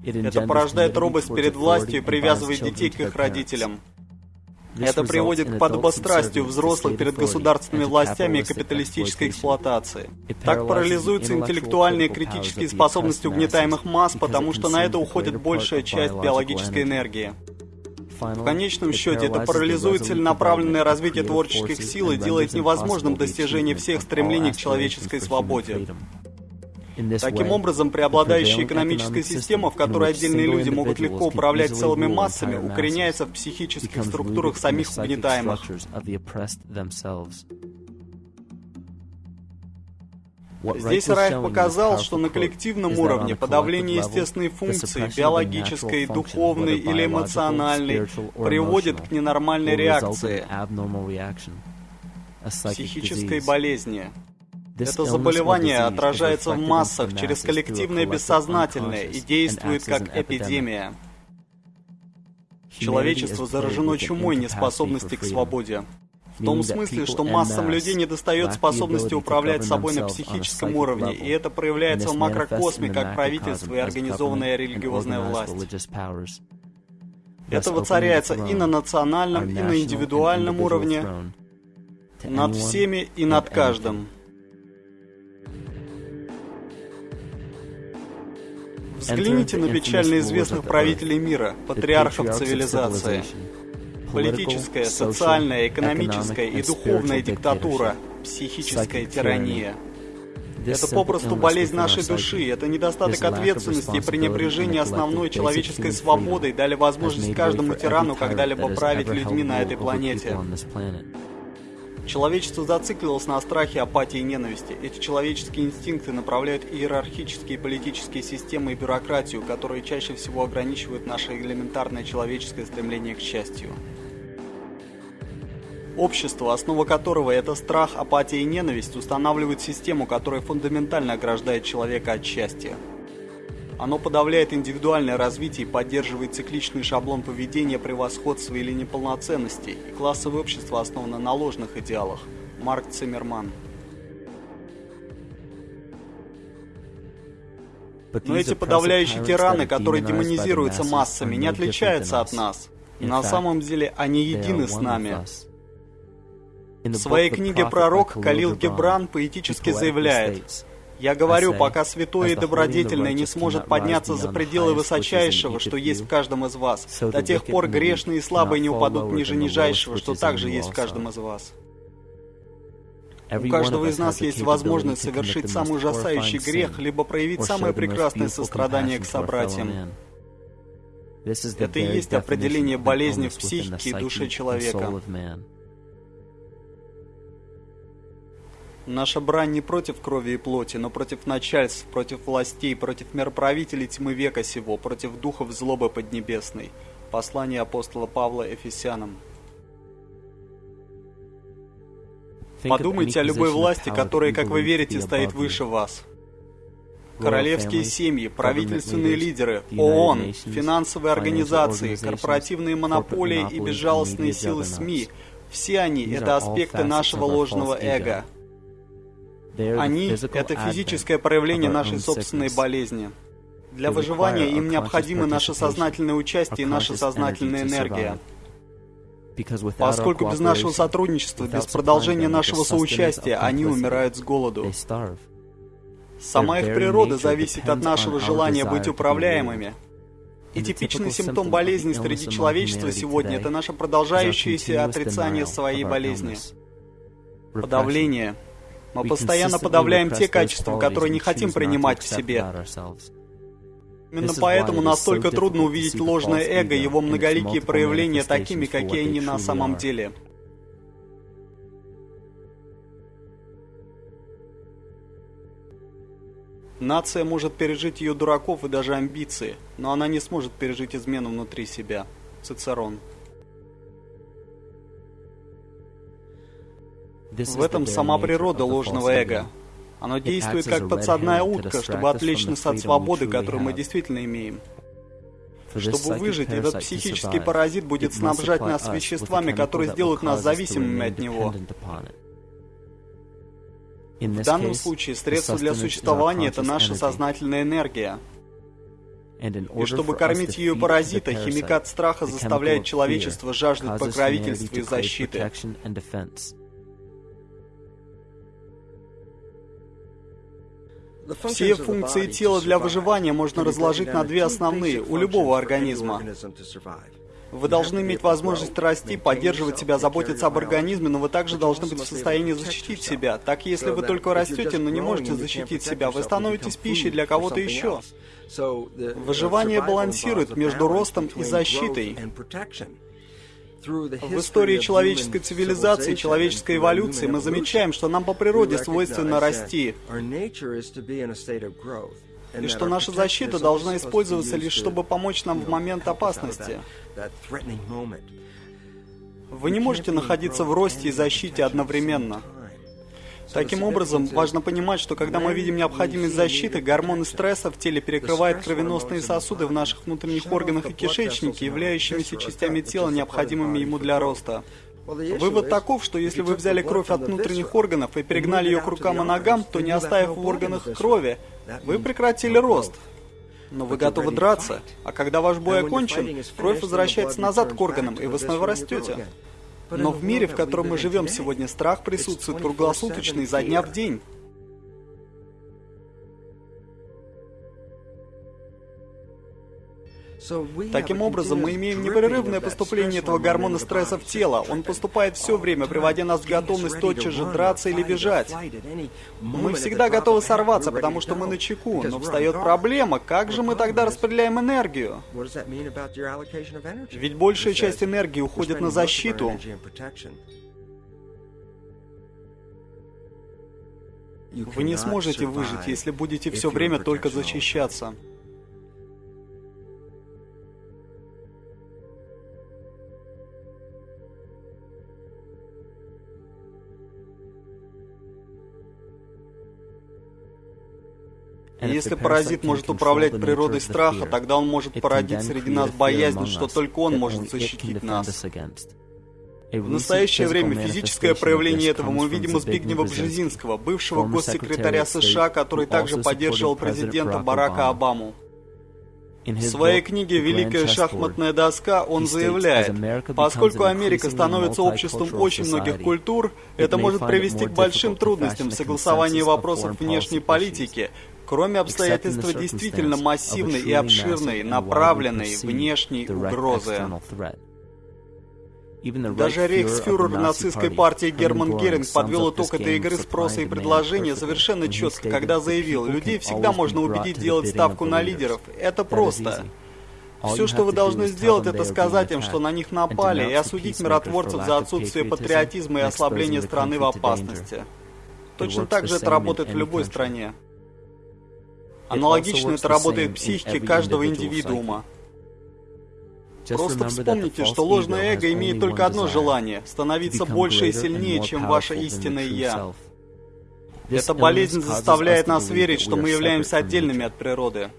Это порождает робость перед властью и привязывает детей к их родителям. Это приводит к подобострастию взрослых перед государственными властями и капиталистической эксплуатации. Так парализуются интеллектуальные и критические способности угнетаемых масс, потому что на это уходит большая часть биологической энергии. В конечном счете, это парализует целенаправленное развитие творческих сил и делает невозможным достижение всех стремлений к человеческой свободе. Таким образом, преобладающая экономическая система, в которой отдельные люди могут легко управлять целыми массами, укореняется в психических структурах самих угнетаемых. Здесь Райх показал, что на коллективном уровне подавление естественной функции, биологической, духовной или эмоциональной, приводит к ненормальной реакции, психической болезни. Это заболевание отражается в массах через коллективное бессознательное и действует как эпидемия. Человечество заражено чумой неспособности к свободе. В том смысле, что массам людей не достает способности управлять собой на психическом уровне, и это проявляется в макрокосме как правительство и организованная религиозная власть. Это воцаряется и на национальном, и на индивидуальном уровне, над всеми и над каждым. Взгляните на печально известных правителей мира, патриархов цивилизации. Политическая, социальная, экономическая и духовная диктатура, психическая тирания. Это попросту болезнь нашей души, это недостаток ответственности и пренебрежение основной человеческой свободой дали возможность каждому тирану когда-либо править людьми на этой планете. Человечество зациклилось на страхе, апатии и ненависти. Эти человеческие инстинкты направляют иерархические политические системы и бюрократию, которые чаще всего ограничивают наше элементарное человеческое стремление к счастью. Общество, основа которого это страх, апатия и ненависть, устанавливает систему, которая фундаментально ограждает человека от счастья. Оно подавляет индивидуальное развитие и поддерживает цикличный шаблон поведения превосходства или неполноценности, и классовое общество основано на ложных идеалах. Марк Циммерман. Но эти подавляющие тираны, которые демонизируются массами, не отличаются от нас. На самом деле они едины с нами. В своей книге «Пророк» Калил Гебран поэтически заявляет, я говорю, пока святое и добродетельное не сможет подняться за пределы высочайшего, что есть в каждом из вас, до тех пор грешные и слабые не упадут ниже нижайшего, что также есть в каждом из вас. У каждого из нас есть возможность совершить самый ужасающий грех, либо проявить самое прекрасное сострадание к собратьям. Это и есть определение болезни в психике и душе человека. Наша брань не против крови и плоти, но против начальств, против властей, против мироправителей тьмы века сего, против духов злобы поднебесной. Послание апостола Павла Эфесянам. Подумайте о любой власти, которая, как вы верите, стоит выше вас. Королевские семьи, правительственные лидеры, ООН, финансовые организации, корпоративные монополии и безжалостные силы СМИ – все они – это аспекты нашего ложного эго – они — это физическое проявление нашей собственной болезни. Для выживания им необходимо наше сознательное участие и наша сознательная энергия. Поскольку без нашего сотрудничества, без продолжения нашего соучастия, они умирают с голоду. Сама их природа зависит от нашего желания быть управляемыми. И типичный симптом болезни среди человечества сегодня – это наше продолжающееся отрицание своей болезни. Подавление – Мы постоянно подавляем те качества, которые не хотим принимать в себе. Именно поэтому настолько трудно увидеть ложное эго и его многоликие проявления такими, какие они на самом деле. Нация может пережить ее дураков и даже амбиции, но она не сможет пережить измену внутри себя. Цицерон. В этом сама природа ложного эго. Оно действует как подсадная утка, чтобы отвлечь нас от свободы, которую мы действительно имеем. Чтобы выжить, этот психический паразит будет снабжать нас веществами, которые сделают нас зависимыми от него. В данном случае средство для существования – это наша сознательная энергия. И чтобы кормить ее паразита, химикат страха заставляет человечество жаждать покровительства и защиты. Все функции тела для выживания можно разложить на две основные у любого организма. Вы должны иметь возможность расти, поддерживать себя, заботиться об организме, но вы также должны быть в состоянии защитить себя. Так, если вы только растете, но не можете защитить себя, вы становитесь пищей для кого-то еще. Выживание балансирует между ростом и защитой. В истории человеческой цивилизации, человеческой эволюции мы замечаем, что нам по природе свойственно расти, и что наша защита должна использоваться лишь чтобы помочь нам в момент опасности. Вы не можете находиться в росте и защите одновременно. Таким образом, важно понимать, что когда мы видим необходимость защиты, гормоны стресса в теле перекрывают кровеносные сосуды в наших внутренних органах и кишечнике, являющимися частями тела, необходимыми ему для роста. Вывод таков, что если вы взяли кровь от внутренних органов и перегнали ее к рукам и ногам, то не оставив в органах крови, вы прекратили рост. Но вы готовы драться, а когда ваш бой окончен, кровь возвращается назад к органам, и вы снова растете. Но в мире, в котором мы живем сегодня, страх присутствует круглосуточно изо дня в день. Таким образом, мы имеем непрерывное поступление этого гормона стресса в тело. Он поступает все время, приводя нас в готовность тотчас же драться или бежать. Мы всегда готовы сорваться, потому что мы на чеку. Но встает проблема, как же мы тогда распределяем энергию? Ведь большая часть энергии уходит на защиту. Вы не сможете выжить, если будете все время только защищаться. Если паразит может управлять природой страха, тогда он может породить среди нас боязнь, что только он может защитить нас. В настоящее время физическое проявление этого мы видим у Збигнева Бжезинского, бывшего госсекретаря США, который также поддерживал президента Барака Обаму. В своей книге «Великая шахматная доска» он заявляет, поскольку Америка становится обществом очень многих культур, это может привести к большим трудностям в согласовании вопросов внешней политики, Кроме обстоятельства действительно массивной и обширной, направленной внешней угрозы. Даже рейхсфюрер нацистской партии Герман Геринг подвел итог этой игры спроса и предложения совершенно четко, когда заявил, людей всегда можно убедить делать ставку на лидеров. Это просто. Все, что вы должны сделать, это сказать им, что на них напали, и осудить миротворцев за отсутствие патриотизма и ослабление страны в опасности. Точно так же это работает в любой стране. Аналогично это работает в психике каждого индивидуума. Просто вспомните, что ложное эго имеет только одно желание – становиться больше и сильнее, чем ваше истинное «я». Эта болезнь заставляет нас верить, что мы являемся отдельными от природы.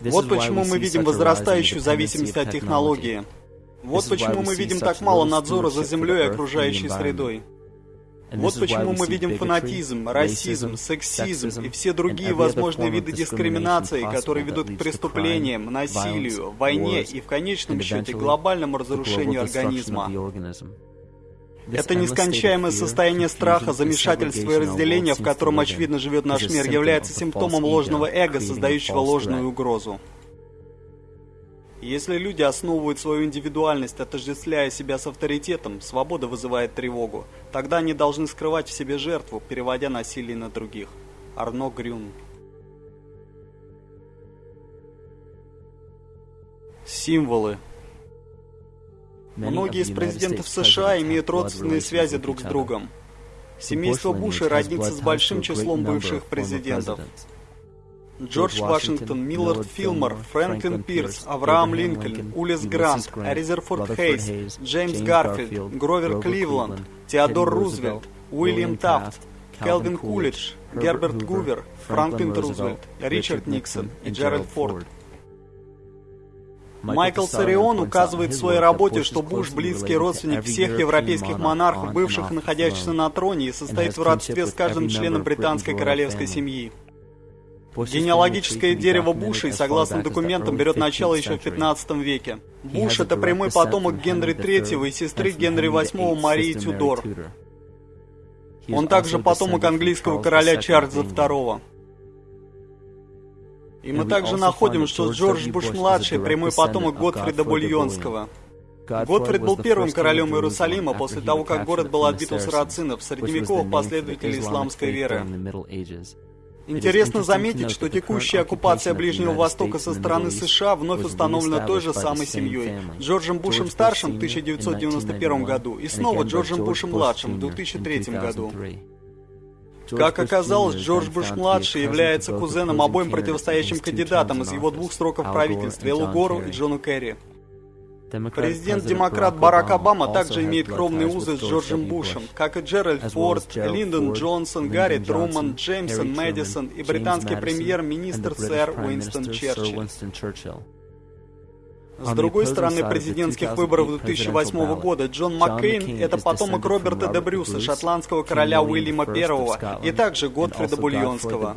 Вот почему мы видим возрастающую зависимость от технологии. Вот почему мы видим так мало надзора за землей и окружающей средой. Вот почему мы видим фанатизм, расизм, сексизм и все другие возможные виды дискриминации, которые ведут к преступлениям, насилию, войне и в конечном счете глобальному разрушению организма. Это нескончаемое состояние страха, замешательства и разделения, в котором, очевидно, живет наш мир, является симптомом ложного эго, создающего ложную угрозу. Если люди основывают свою индивидуальность, отождествляя себя с авторитетом, свобода вызывает тревогу. Тогда они должны скрывать в себе жертву, переводя насилие на других. Арно Грюн Символы Многие из президентов США имеют родственные связи друг с другом. Семейство Буша роднится с большим числом бывших президентов. Джордж Вашингтон, Миллард Филмор, Фрэнклин Пирс, Авраам Линкольн, Улис Грант, Резерфорд Хейс, Джеймс Гарфилд, Гровер Кливленд, Теодор Рузвельт, Уильям Тафт, Келвин Кулидж, Герберт Гувер, Франклин Рузвельт, Ричард Никсон и Джеральд Форд. Майкл Сарион указывает в своей работе, что Буш – близкий родственник всех европейских монархов, бывших и находящихся на троне, и состоит в родстве с каждым членом британской королевской семьи. Генеалогическое дерево Бушей, согласно документам, берет начало еще в 15 веке. Буш – это прямой потомок Генри III и сестры Генри VIII Марии Тюдор. Он также потомок английского короля Чарльза II. И мы также находим, что Джордж Буш-младший – прямой потомок Готфрида Бульонского. Готфрид был первым королем Иерусалима после того, как город был отбит у сарацинов, средневековых последователей исламской веры. Интересно заметить, что текущая оккупация Ближнего Востока со стороны США вновь установлена той же самой семьей. Джорджем Бушем-старшим в 1991 году и снова Джорджем Бушем-младшим в 2003 году. Как оказалось, Джордж Буш-младший является кузеном обоим противостоящим кандидатам из его двух сроков правительства, Эллу Гору и Джону Керри. Президент-демократ Барак Обама также имеет кровные узы с Джорджем Бушем, как и Джеральд Форд, Линдон Джонсон, Гарри Труман, Джеймсон Мэдисон и британский премьер-министр сэр Уинстон Черчилль. С другой стороны президентских выборов 2008 года, Джон Маккейн – это потомок Роберта де Брюса, шотландского короля Уильяма I, и также Готфрида Бульонского.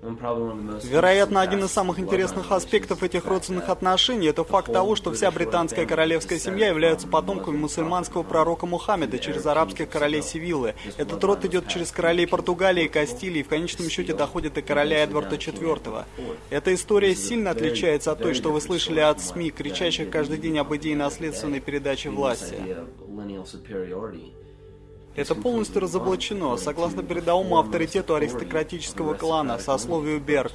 Вероятно, один из самых интересных аспектов этих родственных отношений – это факт того, что вся британская королевская семья является потомками мусульманского пророка Мухаммеда через арабских королей Севиллы. Этот род идет через королей Португалии и Кастилии и в конечном счете доходит до короля Эдварда IV. Эта история сильно отличается от той, что вы слышали от СМИ, кричащих каждый день об идее наследственной передачи власти. Это полностью разоблачено, согласно передовому авторитету аристократического клана, сословию Берг.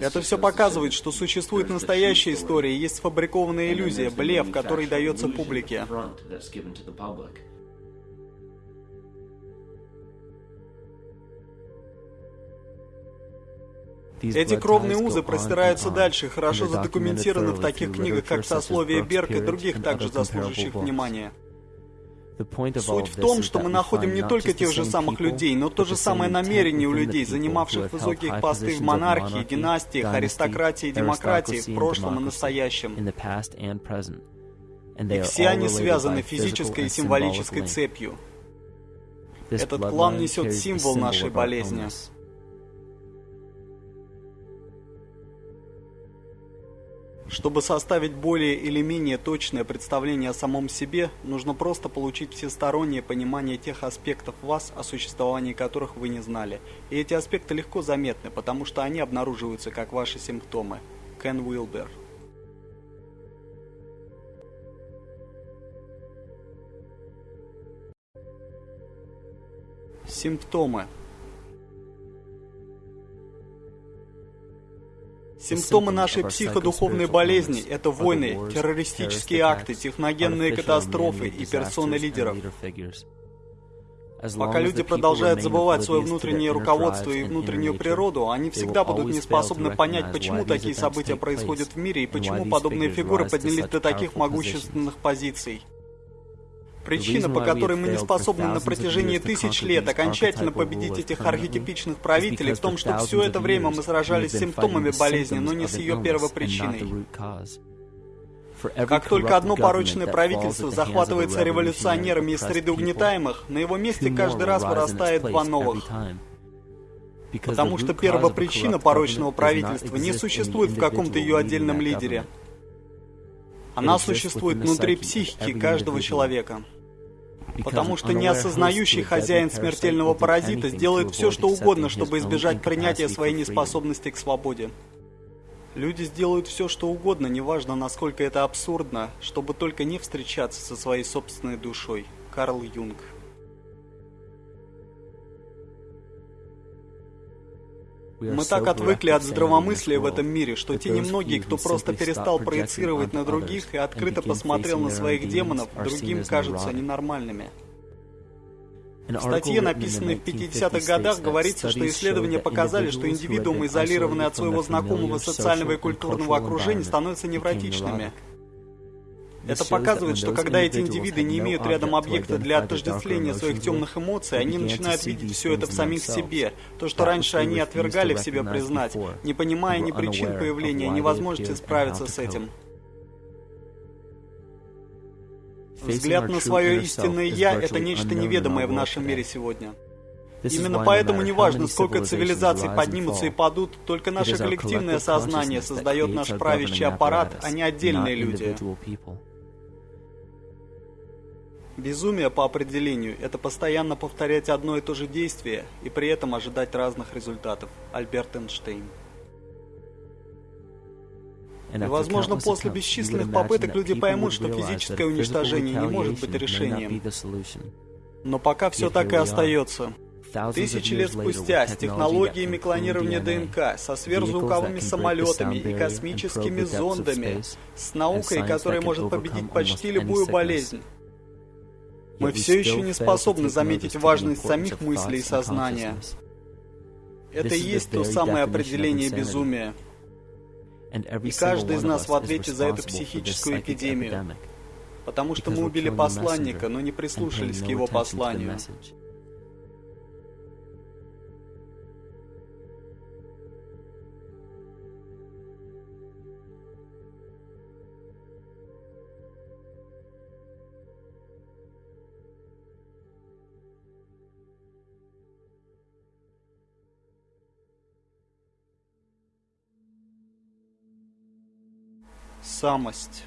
Это все показывает, что существует настоящая история, есть сфабрикованная иллюзия, блеф, который дается публике. Эти кровные узы простираются дальше, хорошо задокументированы в таких книгах, как «Сословие Берг» и других, также заслуживающих внимания. Суть в том, что мы находим не только тех же самых людей, но то же самое намерение у людей, занимавших высокие посты в монархии, династиях, аристократии и демократии в прошлом и настоящем. И все они связаны физической и символической цепью. Этот клан несет символ нашей болезни. Чтобы составить более или менее точное представление о самом себе, нужно просто получить всестороннее понимание тех аспектов вас, о существовании которых вы не знали. И эти аспекты легко заметны, потому что они обнаруживаются как ваши симптомы. Кен Уилбер Симптомы Симптомы нашей психодуховной болезни – это войны, террористические акты, техногенные катастрофы и персоны лидеров. Пока люди продолжают забывать свое внутреннее руководство и внутреннюю природу, они всегда будут не способны понять, почему такие события происходят в мире и почему подобные фигуры поднялись до таких могущественных позиций. Причина, по которой мы не способны на протяжении тысяч лет окончательно победить этих архетипичных правителей, в том, что все это время мы сражались с симптомами болезни, но не с ее первопричиной. Как только одно порочное правительство захватывается революционерами из среды угнетаемых, на его месте каждый раз вырастает два новых. Потому что первопричина порочного правительства не существует в каком-то ее отдельном лидере. Она существует внутри психики каждого человека. Потому что неосознающий хозяин смертельного паразита сделает все, что угодно, чтобы избежать принятия своей неспособности к свободе. Люди сделают все, что угодно, неважно, насколько это абсурдно, чтобы только не встречаться со своей собственной душой. Карл Юнг Мы так отвыкли от здравомыслия в этом мире, что те немногие, кто просто перестал проецировать на других и открыто посмотрел на своих демонов, другим кажутся ненормальными. В статье, написанной в 50-х годах, говорится, что исследования показали, что индивидуумы, изолированные от своего знакомого социального и культурного окружения, становятся невротичными. Это показывает, что когда эти индивиды не имеют рядом объекта для отождествления своих темных эмоций, они начинают видеть все это в самих себе. То, что раньше они отвергали в себе признать, не понимая ни причин появления, ни возможности справиться с этим. Взгляд на свое истинное «я» — это нечто неведомое в нашем мире сегодня. Именно поэтому неважно, сколько цивилизаций поднимутся и падут, только наше коллективное сознание создает наш правящий аппарат, а не отдельные люди. Безумие по определению – это постоянно повторять одно и то же действие и при этом ожидать разных результатов. Альберт Эйнштейн. И, возможно, после бесчисленных попыток люди поймут, что физическое уничтожение не может быть решением. Но пока все так и остается. Тысячи лет спустя, с технологиями клонирования ДНК, со сверхзвуковыми самолетами и космическими зондами, с наукой, которая может победить почти любую болезнь, мы все еще не способны заметить важность самих мыслей и сознания. Это и есть то самое определение безумия. И каждый из нас в ответе за эту психическую эпидемию. Потому что мы убили посланника, но не прислушались к его посланию. Самость.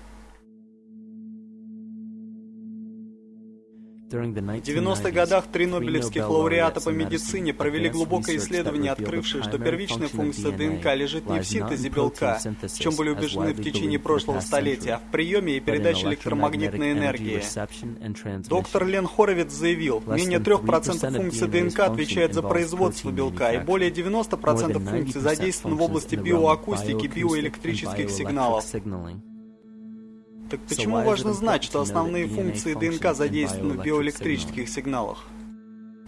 В 90-х годах три нобелевских лауреата по медицине провели глубокое исследование, открывшее, что первичная функция ДНК лежит не в синтезе белка, в чем были убеждены в течение прошлого столетия, а в приеме и передаче электромагнитной энергии. Доктор Лен Хоровиц заявил, менее 3% функций ДНК отвечает за производство белка, и более 90% функций задействованы в области биоакустики биоэлектрических сигналов. Так почему важно знать, что основные функции ДНК задействованы в биоэлектрических сигналах?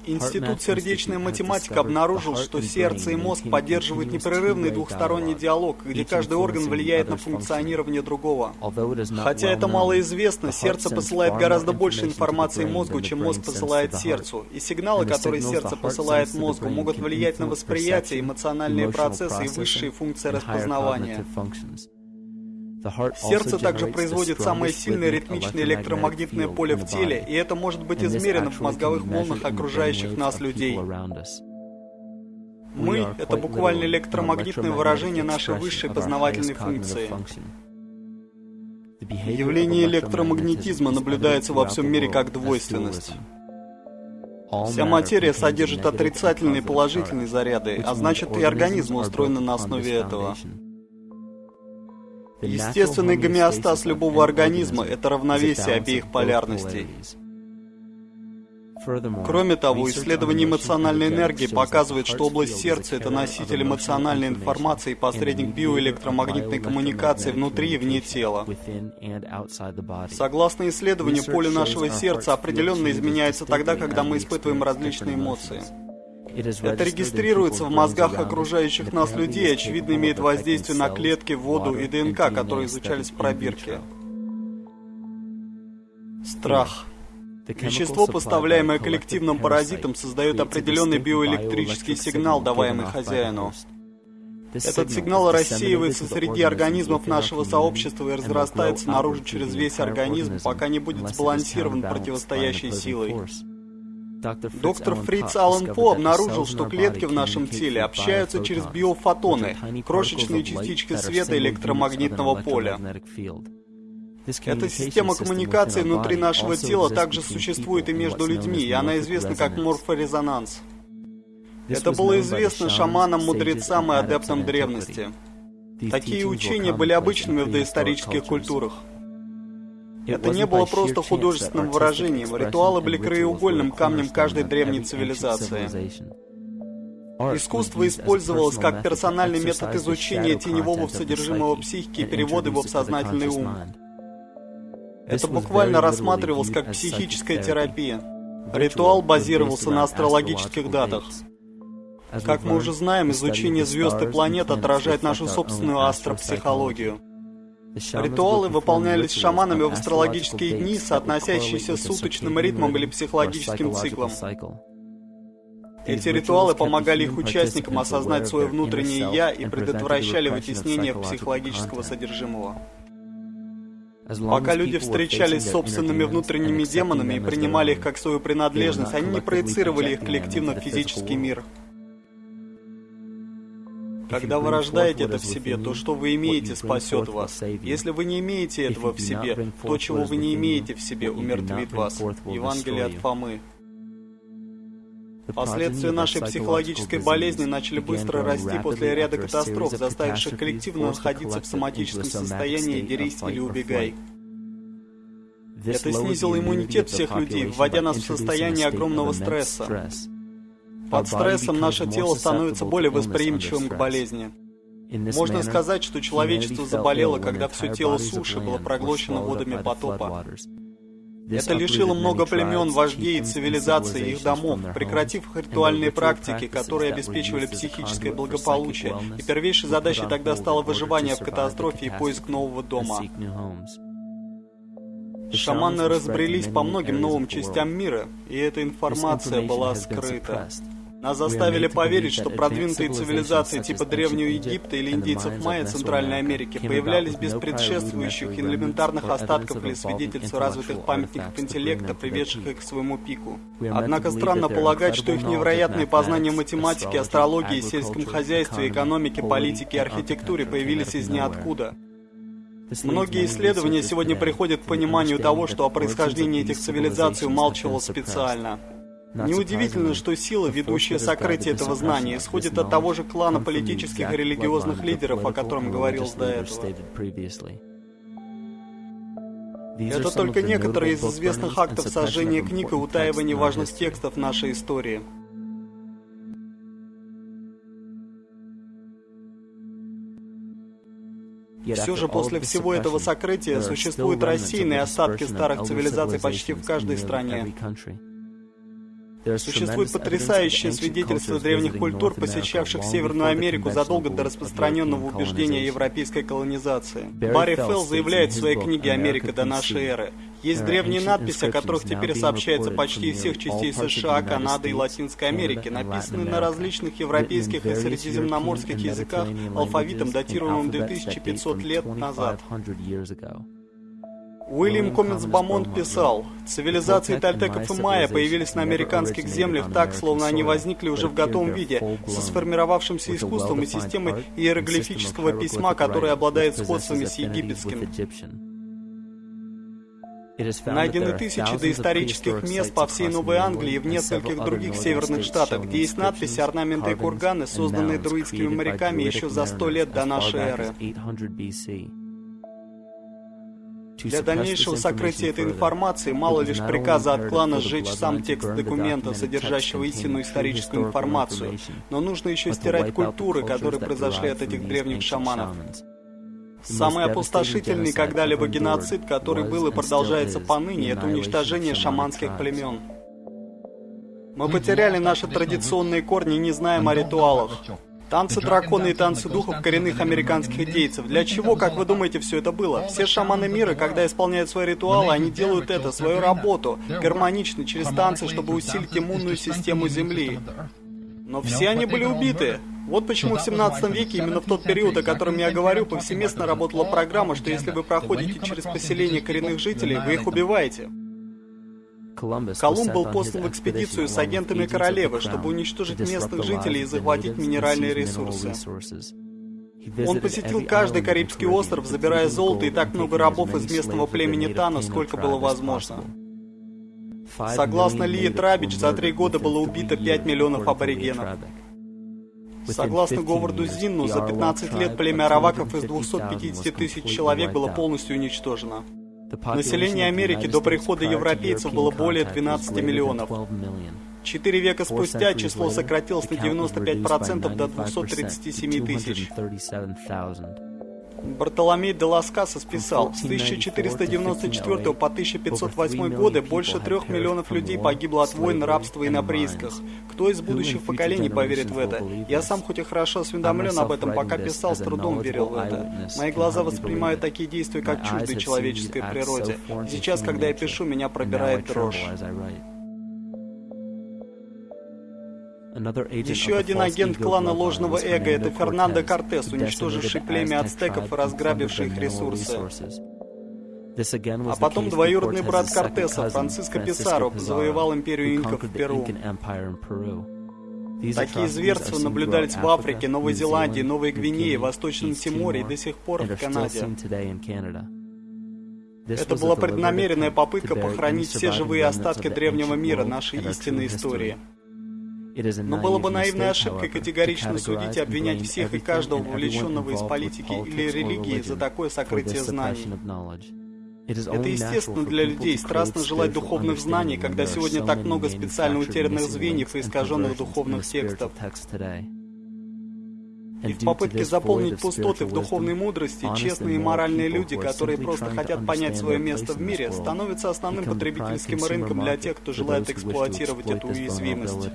Институт сердечной математики обнаружил, что сердце и мозг поддерживают непрерывный двухсторонний диалог, где каждый орган влияет на функционирование другого. Хотя это мало известно, сердце посылает гораздо больше информации мозгу, чем мозг посылает сердцу, и сигналы, которые сердце посылает мозгу, могут влиять на восприятие, эмоциональные процессы и высшие функции распознавания. Сердце также производит самое сильное ритмичное электромагнитное поле в теле, и это может быть измерено в мозговых волнах окружающих нас людей. Мы — это буквально электромагнитное выражение нашей высшей познавательной функции. Явление электромагнетизма наблюдается во всем мире как двойственность. Вся материя содержит отрицательные и положительные заряды, а значит и организм устроен на основе этого. Естественный гомеостаз любого организма – это равновесие обеих полярностей. Кроме того, исследование эмоциональной энергии показывает, что область сердца – это носитель эмоциональной информации и посредник биоэлектромагнитной коммуникации внутри и вне тела. Согласно исследованию, поле нашего сердца определенно изменяется тогда, когда мы испытываем различные эмоции. Это регистрируется в мозгах окружающих нас людей очевидно, имеет воздействие на клетки, воду и ДНК, которые изучались в пробирке. Страх. Вещество, поставляемое коллективным паразитом, создает определенный биоэлектрический сигнал, даваемый хозяину. Этот сигнал рассеивается среди организмов нашего сообщества и разрастается наружу через весь организм, пока не будет сбалансирован противостоящей силой. Доктор Фриц Аллен По обнаружил, что клетки в нашем теле общаются через биофотоны, крошечные частички света электромагнитного поля. Эта система коммуникации внутри нашего тела также существует и между людьми, и она известна как морфорезонанс. Это было известно шаманам, мудрецам и адептам древности. Такие учения были обычными в доисторических культурах. Это не было просто художественным выражением, ритуалы были краеугольным камнем каждой древней цивилизации. Искусство использовалось как персональный метод изучения теневого содержимого психики и перевода его в сознательный ум. Это буквально рассматривалось как психическая терапия. Ритуал базировался на астрологических датах. Как мы уже знаем, изучение звезд и планет отражает нашу собственную астропсихологию. Ритуалы выполнялись шаманами в астрологические дни, соотносящиеся с суточным ритмом или психологическим циклом. Эти ритуалы помогали их участникам осознать свое внутреннее «я» и предотвращали вытеснение психологического содержимого. Пока люди встречались с собственными внутренними демонами и принимали их как свою принадлежность, они не проецировали их коллективно в физический мир. Когда вы рождаете это в себе, то, что вы имеете, спасет вас. Если вы не имеете этого в себе, то, чего вы не имеете в себе, умертвит вас. Евангелие от Фомы. Последствия нашей психологической болезни начали быстро расти после ряда катастроф, заставивших коллективно находиться в соматическом состоянии «дерись или убегай». Это снизило иммунитет всех людей, вводя нас в состояние огромного стресса. Под стрессом наше тело становится более восприимчивым к болезни. Можно сказать, что человечество заболело, когда все тело суши было проглощено водами потопа. Это лишило много племен, вождей и цивилизаций их домов, прекратив их ритуальные практики, которые обеспечивали психическое благополучие, и первейшей задачей тогда стало выживание в катастрофе и поиск нового дома. Шаманы разбрелись по многим новым частям мира, и эта информация была скрыта. Нас заставили поверить, что продвинутые цивилизации типа Древнего Египта или индейцев Майя Центральной Америки появлялись без предшествующих элементарных остатков или свидетельств развитых памятников интеллекта, приведших их к своему пику. Однако странно полагать, что их невероятные познания математики, астрологии, сельском хозяйстве, экономике, политике и архитектуре появились из ниоткуда. Многие исследования сегодня приходят к пониманию того, что о происхождении этих цивилизаций умалчивалось специально. Неудивительно, что сила, ведущая сокрытие этого знания, исходит от того же клана политических и религиозных лидеров, о котором говорил до этого. Это только некоторые из известных актов сожжения книг и утаивания важных текстов нашей истории. Все же после всего этого сокрытия существуют рассеянные остатки старых цивилизаций почти в каждой стране. Существует потрясающее свидетельство древних культур, посещавших Северную Америку задолго до распространенного убеждения европейской колонизации. Барри Фелл заявляет в своей книге «Америка до нашей эры». Есть древние надписи, о которых теперь сообщается почти из всех частей США, Канады и Латинской Америки, написанные на различных европейских и средиземноморских языках алфавитом, датируемым 2500 лет назад. Уильям Комментс Бамонт писал, «Цивилизации тальтеков и майя появились на американских землях так, словно они возникли уже в готовом виде, со сформировавшимся искусством и системой иероглифического письма, которое обладает сходствами с египетским». Найдены тысячи доисторических мест по всей Новой Англии и в нескольких других северных штатах, где есть надписи, орнаменты и курганы, созданные друидскими моряками еще за сто лет до нашей эры. Для дальнейшего сокрытия этой информации мало лишь приказа от клана сжечь сам текст документа, содержащего истинную историческую информацию, но нужно еще стирать культуры, которые произошли от этих древних шаманов. Самый опустошительный когда-либо геноцид, который был и продолжается поныне, это уничтожение шаманских племен. Мы потеряли наши традиционные корни не знаем о ритуалах. Танцы дракона и танцы духов коренных американских идейцев. Для чего, как вы думаете, все это было? Все шаманы мира, когда исполняют свои ритуалы, они делают это, свою работу, гармонично, через танцы, чтобы усилить иммунную систему Земли. Но все они были убиты. Вот почему в 17 веке, именно в тот период, о котором я говорю, повсеместно работала программа, что если вы проходите через поселение коренных жителей, вы их убиваете. Колумб был послан в экспедицию с агентами королевы, чтобы уничтожить местных жителей и захватить минеральные ресурсы. Он посетил каждый Карибский остров, забирая золото и так много рабов из местного племени Тана, сколько было возможно. Согласно Ли Трабич, за три года было убито 5 миллионов аборигенов. Согласно Говарду Зинну, за 15 лет племя араваков из 250 тысяч человек было полностью уничтожено. Население Америки до прихода европейцев было более 12 миллионов. Четыре века спустя число сократилось на 95% до 237 тысяч. Бартоломей де Ласкаса списал, с 1494 по 1508 годы больше трех миллионов людей погибло от войн, рабства и на приисках. Кто из будущих поколений поверит в это? Я сам хоть и хорошо осведомлен об этом, пока писал, с трудом верил в это. Мои глаза воспринимают такие действия, как чуждые человеческой природе. Сейчас, когда я пишу, меня пробирает дрожь. Еще один агент клана ложного эго — это Фернандо Кортес, уничтоживший племя ацтеков и разграбивший их ресурсы. А потом двоюродный брат Кортеса, Франциско Писаро, завоевал империю инков в Перу. Такие зверства наблюдались в Африке, Новой Зеландии, Новой Гвинее, Восточном Тиморе и до сих пор в Канаде. Это была преднамеренная попытка похоронить все живые остатки древнего мира, нашей истинной истории. Но было бы наивной ошибкой категорично судить и обвинять всех и каждого, вовлеченного из политики или религии, за такое сокрытие знаний. Это естественно для людей, страстно желать духовных знаний, когда сегодня так много специально утерянных звеньев и искаженных духовных текстов. И в попытке заполнить пустоты в духовной мудрости, честные и моральные люди, которые просто хотят понять свое место в мире, становятся основным потребительским рынком для тех, кто желает эксплуатировать эту уязвимость.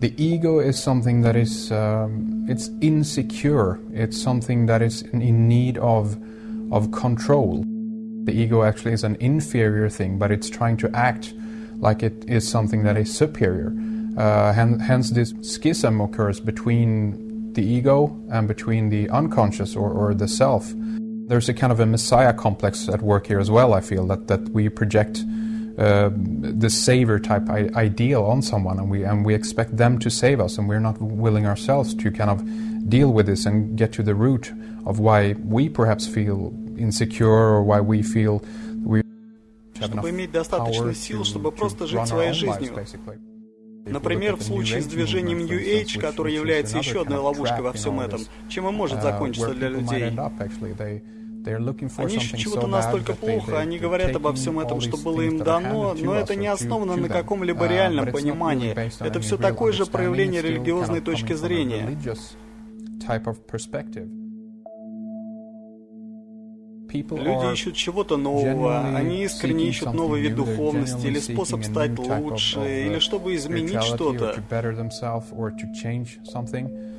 The ego is something that is um, it's insecure. It's something that is in need of of control. The ego actually is an inferior thing but it's trying to act like it is something that is superior. Uh, hence, hence this schism occurs between the ego and between the unconscious or, or the self. There's a kind of a messiah complex at work here as well i feel that, that we project uh, the savior type ideal on someone, and we and we expect them to save us, and we're not willing ourselves to kind of deal with this and get to the root of why we perhaps feel insecure or why we feel we чтобы иметь достаточно сил, чтобы просто жить своей жизнью. Например, в случае с движением New Age, которое является еще одной ловушкой во всем этом, чем и может uh, закончиться для людей. Они ищут чего-то настолько плохо, они говорят обо всем этом, что было им дано, но это не основано на каком-либо uh, реальном понимании. Это все такое же проявление религиозной точки зрения. Люди ищут чего-то нового, они искренне ищут новый вид духовности, или способ стать лучше, uh, или чтобы изменить что-то.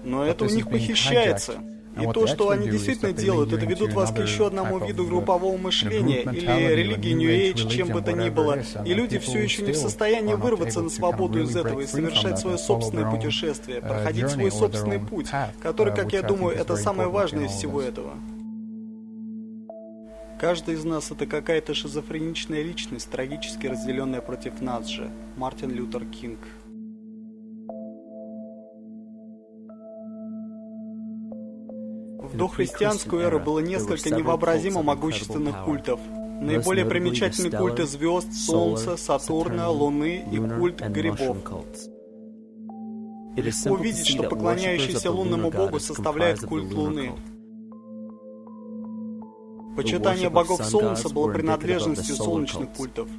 Но это у них похищается. И то, что они действительно делают, это ведут вас к еще одному виду группового мышления или религии New Age, чем бы то ни было. И люди все еще не в состоянии вырваться на свободу из этого и совершать свое собственное путешествие, проходить свой собственный путь, который, как я думаю, это самое важное из всего этого. Каждый из нас это какая-то шизофреничная личность, трагически разделенная против нас же. Мартин Лютер Кинг. В дохристианскую эру было несколько невообразимо могущественных культов. Наиболее примечательны культы звезд, Солнца, Сатурна, Луны и культ грибов. Легко увидеть, что поклоняющийся лунному богу составляет культ Луны. Почитание богов Солнца было принадлежностью солнечных культов.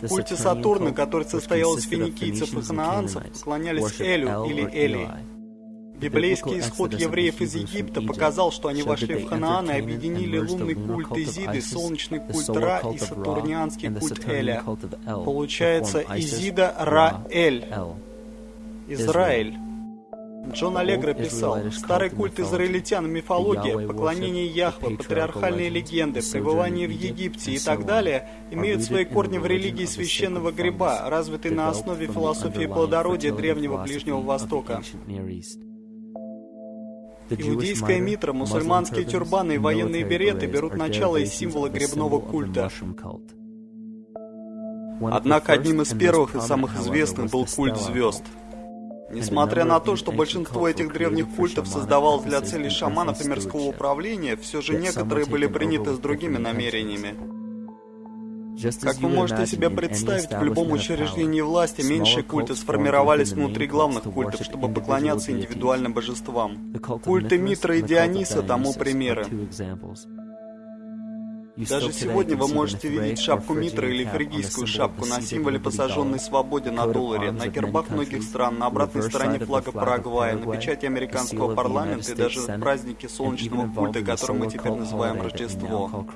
В культе Сатурна, который состоял из финикийцев и ханаанцев, поклонялись Элю или Эли. Библейский исход евреев из Египта показал, что они вошли в Ханаан и объединили лунный культ Изиды, солнечный культ Ра и сатурнианский культ Эля. Получается Изида Ра-Эль. Израиль. Джон Аллегро писал, старый культ израильтян, мифология, поклонение Яхве, патриархальные легенды, пребывание в Египте и так далее имеют свои корни в религии священного гриба, развитой на основе философии плодородия Древнего Ближнего Востока. Иудейская митра, мусульманские тюрбаны и военные береты берут начало из символа грибного культа. Однако одним из первых и самых известных был культ звезд. Несмотря на то, что большинство этих древних культов создавалось для целей шаманов и мирского управления, все же некоторые были приняты с другими намерениями. Как вы можете себе представить, в любом учреждении власти меньшие культы сформировались внутри главных культов, чтобы поклоняться индивидуальным божествам. Культы Митра и Диониса тому примеры. Даже сегодня вы можете видеть шапку Митра или фригийскую шапку на символе посаженной свободе на долларе, на гербах многих стран, на обратной стороне флага Парагвая, на печати американского парламента и даже в празднике солнечного культа, который мы теперь называем Рождество.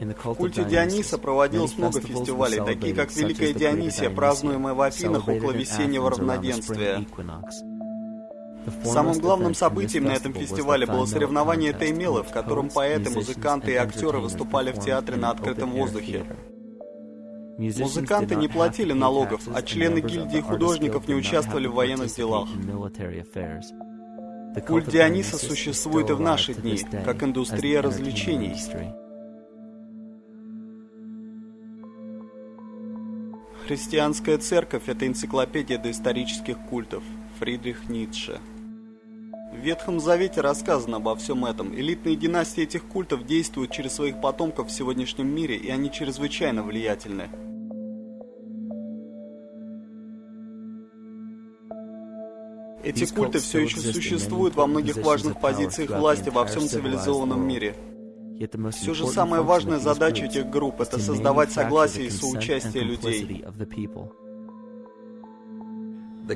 В культе Диониса проводилось много фестивалей, такие как Великая Дионисия, празднуемая в Афинах около весеннего равноденствия. Самым главным событием на этом фестивале было соревнование Теймела, в котором поэты, музыканты и актеры выступали в театре на открытом воздухе. Музыканты не платили налогов, а члены гильдии художников не участвовали в военных делах. Культ Диониса существует и в наши дни, как индустрия развлечений. Христианская церковь – это энциклопедия доисторических культов. Фридрих Ницше. В Ветхом Завете рассказано обо всем этом. Элитные династии этих культов действуют через своих потомков в сегодняшнем мире, и они чрезвычайно влиятельны. Эти культы все еще существуют во многих важных позициях власти во всем цивилизованном мире. Все же самая важная задача этих групп – это создавать согласие и соучастие людей.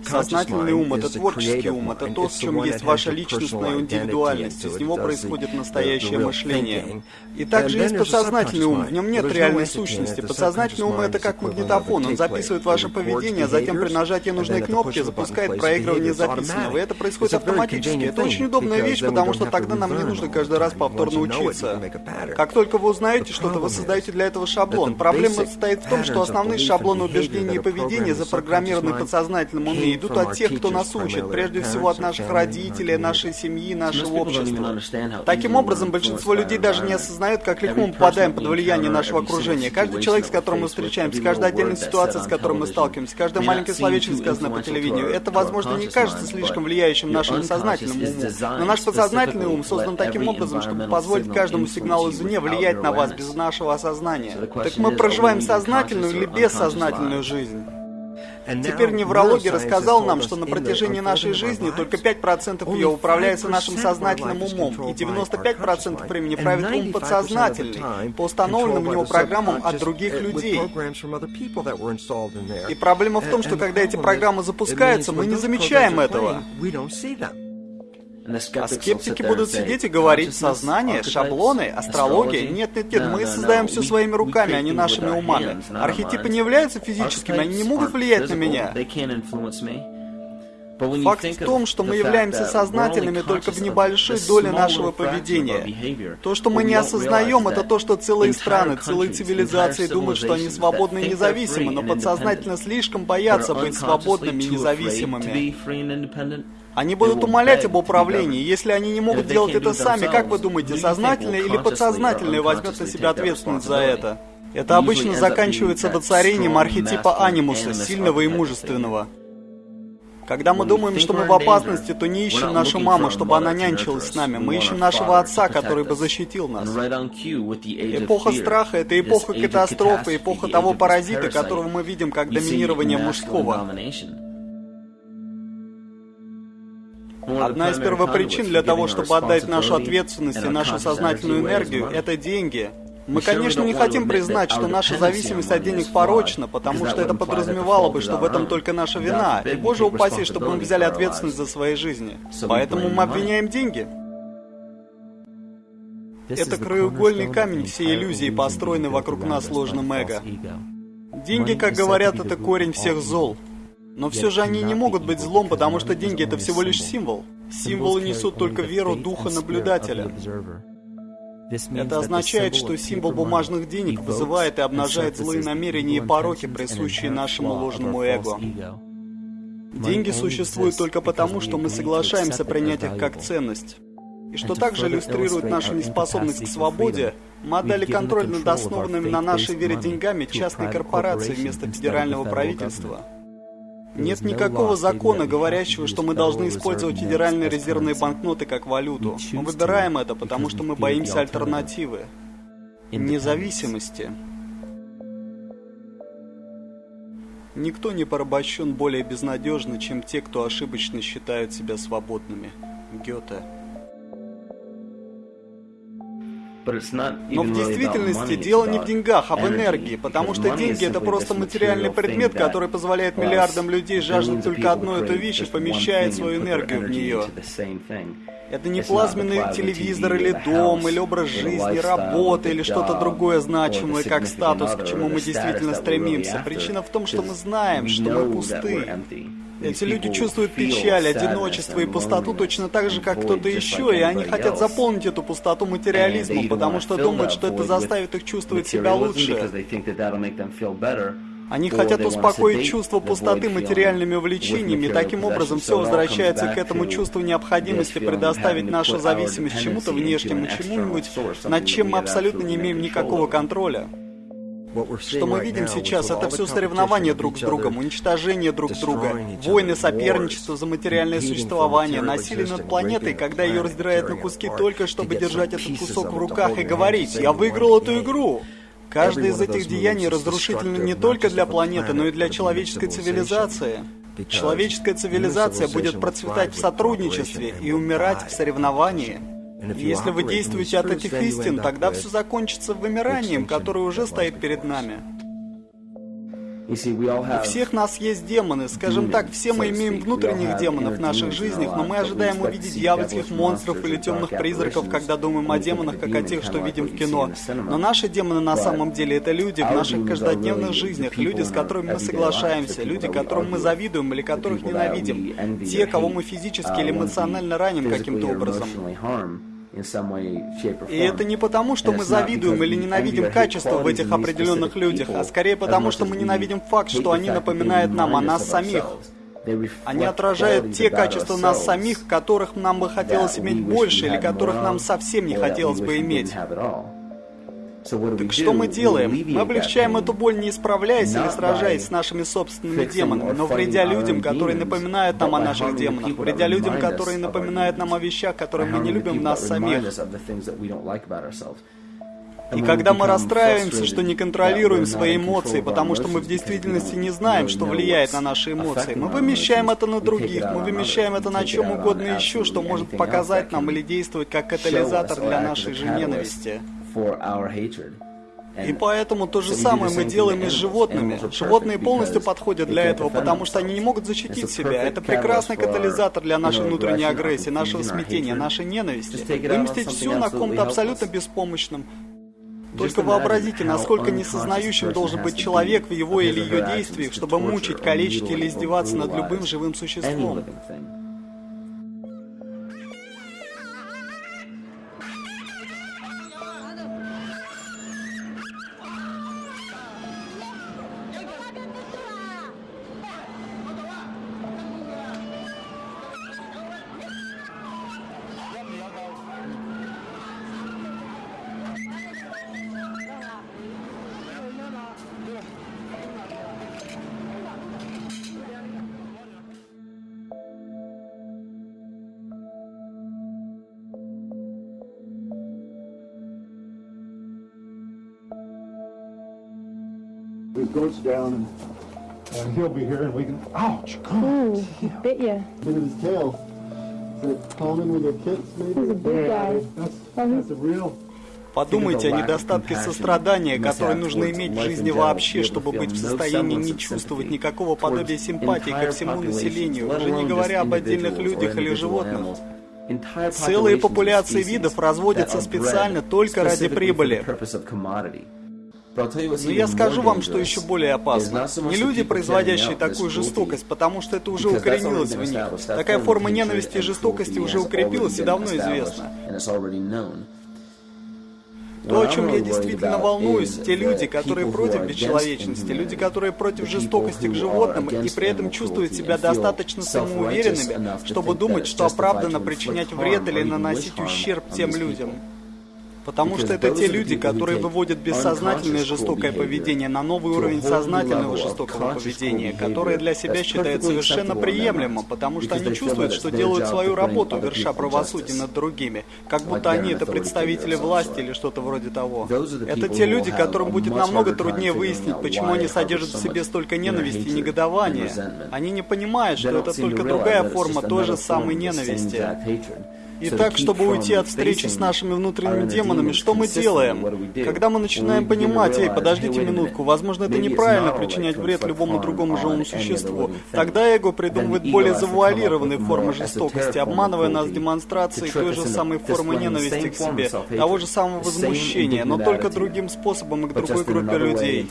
Сознательный ум — это творческий ум, это то, в чем есть ваша личностная индивидуальность, из него происходит настоящее мышление. И также есть подсознательный ум, в нем нет реальной сущности. Подсознательный ум — это как магнитофон, он записывает ваше поведение, затем при нажатии нужной кнопки запускает проигрывание записанного, и это происходит автоматически. Это очень удобная вещь, потому что тогда нам не нужно каждый раз повторно учиться. Как только вы узнаете что-то, вы создаете для этого шаблон. Проблема состоит в том, что основные шаблоны убеждений и поведения запрограммированы подсознательным уме знания идут от тех, кто нас учит, прежде всего от наших родителей, нашей семьи, нашего общества. Таким образом, большинство людей даже не осознают, как легко мы попадаем под влияние нашего окружения. Каждый человек, с которым мы встречаемся, каждая отдельная ситуация, с которой мы сталкиваемся, каждое маленькое словечко, сказанное по телевидению, это, возможно, не кажется слишком влияющим нашему сознательному уму. Но наш подсознательный ум создан таким образом, чтобы позволить каждому сигналу извне влиять на вас без нашего осознания. Так мы проживаем сознательную или бессознательную жизнь? Теперь неврология рассказал нам, что на протяжении нашей жизни только 5% ее управляется нашим сознательным умом, и 95% времени правит ум подсознательный, по установленным у него программам от других людей. И проблема в том, что когда эти программы запускаются, мы не замечаем этого. А скептики будут сидеть и говорить, сознание, шаблоны, астрология. Нет, нет, нет, мы создаем все своими руками, а не нашими умами. Архетипы не являются физическими, они не могут влиять на меня. Факт в том, что мы являемся сознательными только в небольшой доле нашего поведения. То, что мы не осознаем, это то, что целые страны, целые цивилизации думают, что они свободны и независимы, но подсознательно слишком боятся быть свободными и независимыми. Они будут умолять об управлении. Если они не могут делать это сами, как вы думаете, сознательное или подсознательное возьмет на себя ответственность за это? Это обычно заканчивается воцарением архетипа анимуса, сильного и мужественного. Когда мы думаем, что мы в опасности, то не ищем нашу маму, чтобы она нянчилась с нами. Мы ищем нашего отца, который бы защитил нас. Эпоха страха — это эпоха катастрофы, эпоха того паразита, которого мы видим как доминирование мужского. Одна из первопричин для того, чтобы отдать нашу ответственность и нашу сознательную энергию, это деньги. Мы, конечно, не хотим признать, что наша зависимость от денег порочна, потому что это подразумевало бы, что в этом только наша вина. И, боже упаси, чтобы мы взяли ответственность за свои жизни. Поэтому мы обвиняем деньги. Это краеугольный камень всей иллюзии, построенной вокруг нас ложным эго. Деньги, как говорят, это корень всех зол. Но все же они не могут быть злом, потому что деньги это всего лишь символ. Символы несут только веру духа наблюдателя. Это означает, что символ бумажных денег вызывает и обнажает злые намерения и пороки, присущие нашему ложному эго. Деньги существуют только потому, что мы соглашаемся принять их как ценность. И что также иллюстрирует нашу неспособность к свободе, мы отдали контроль над основанными на нашей вере деньгами частной корпорации вместо федерального правительства. Нет никакого закона, говорящего, что мы должны использовать федеральные резервные банкноты как валюту. Мы выбираем это, потому что мы боимся альтернативы. Независимости. Никто не порабощен более безнадежно, чем те, кто ошибочно считают себя свободными. Гёте. Но в действительности дело не в деньгах, а в энергии, потому что деньги это просто материальный предмет, который позволяет миллиардам людей жаждать только одну эту вещь и помещает свою энергию в нее. Это не плазменный телевизор или дом, или образ жизни, работа, или что-то другое значимое, как статус, к чему мы действительно стремимся. Причина в том, что мы знаем, что мы пусты. Эти люди чувствуют печаль, одиночество и пустоту точно так же, как кто-то еще, и они хотят заполнить эту пустоту материализмом, потому что думают, что это заставит их чувствовать себя лучше. Они хотят успокоить чувство пустоты материальными увлечениями, и таким образом все возвращается к этому чувству необходимости предоставить нашу зависимость чему-то внешнему, чему-нибудь, над чем мы абсолютно не имеем никакого контроля. Что мы видим сейчас, это все соревнования друг с другом, уничтожение друг друга, войны, соперничество за материальное существование, насилие над планетой, когда ее раздирают на куски только, чтобы держать этот кусок в руках и говорить «Я выиграл эту игру!» Каждое из этих деяний разрушительно не только для планеты, но и для человеческой цивилизации. Человеческая цивилизация будет процветать в сотрудничестве и умирать в соревновании. Если вы действуете от этих истин, тогда все закончится вымиранием, которое уже стоит перед нами. У всех нас есть демоны, скажем так, все мы имеем внутренних демонов в наших жизнях, но мы ожидаем увидеть дьявольских монстров или темных призраков, когда думаем о демонах, как о тех, что видим в кино. Но наши демоны на самом деле это люди в наших каждодневных жизнях, люди, с которыми мы соглашаемся, люди, которым мы завидуем или которых ненавидим, те, кого мы физически или эмоционально раним каким-то образом. И это не потому, что мы завидуем или ненавидим качество в этих определенных людях, а скорее потому, что мы ненавидим факт, что они напоминают нам о нас самих. Они отражают те качества нас самих, которых нам бы хотелось иметь больше, или которых нам совсем не хотелось бы иметь. Так что мы делаем? Мы облегчаем эту боль, не исправляясь или сражаясь с нашими собственными демонами, но вредя людям, которые напоминают нам о наших демонах, вредя людям, которые напоминают нам о вещах, которые мы не любим в нас самих. И когда мы расстраиваемся, что не контролируем свои эмоции, потому что мы в действительности не знаем, что влияет на наши эмоции, мы вымещаем это на других, мы вымещаем это на чем угодно еще, что может показать нам или действовать как катализатор для нашей же ненависти. И поэтому то же самое мы делаем и с животными. Животные полностью подходят для этого, потому что они не могут защитить себя. Это прекрасный катализатор для нашей внутренней агрессии, нашего смятения, нашей ненависти. Выместить все на ком-то абсолютно беспомощном. Только вообразите, насколько несознающим должен быть человек в его или ее действиях, чтобы мучить, калечить или издеваться над любым живым существом. Down and, and he'll be here and we can, ouch, God. Ooh, he bit you. Look at his tail. Is it common with their kids maybe? He's a big guy. That's, that's a real... Подумайте о недостатке сострадания, который нужно иметь в жизни вообще, чтобы быть в состоянии не чувствовать никакого подобия симпатии ко всему населению, уже не говоря об отдельных людях или животных. Целые популяции видов разводятся специально только ради прибыли. Но я скажу вам, что еще более опасно. Не люди, производящие такую жестокость, потому что это уже укоренилось в них. Такая форма ненависти и жестокости уже укрепилась и давно известна. То, о чем я действительно волнуюсь, те люди, которые против бесчеловечности, люди, которые против жестокости к животным и при этом чувствуют себя достаточно самоуверенными, чтобы думать, что оправдано причинять вред или наносить ущерб тем людям. Потому что это те люди, которые выводят бессознательное жестокое поведение на новый уровень сознательного жестокого поведения, которое для себя считают совершенно приемлемым, потому что они чувствуют, что делают свою работу, верша правосудие над другими, как будто они это представители власти или что-то вроде того. Это те люди, которым будет намного труднее выяснить, почему они содержат в себе столько ненависти и негодования. Они не понимают, что это только другая форма той же самой ненависти. Итак, чтобы уйти от встречи с нашими внутренними демонами, что мы делаем? Когда мы начинаем понимать, эй, подождите минутку, возможно, это неправильно причинять вред любому другому живому существу, тогда эго придумывает более завуалированные формы жестокости, обманывая нас демонстрацией той же самой формы ненависти к себе, того же самого возмущения, но только другим способом и к другой группе людей.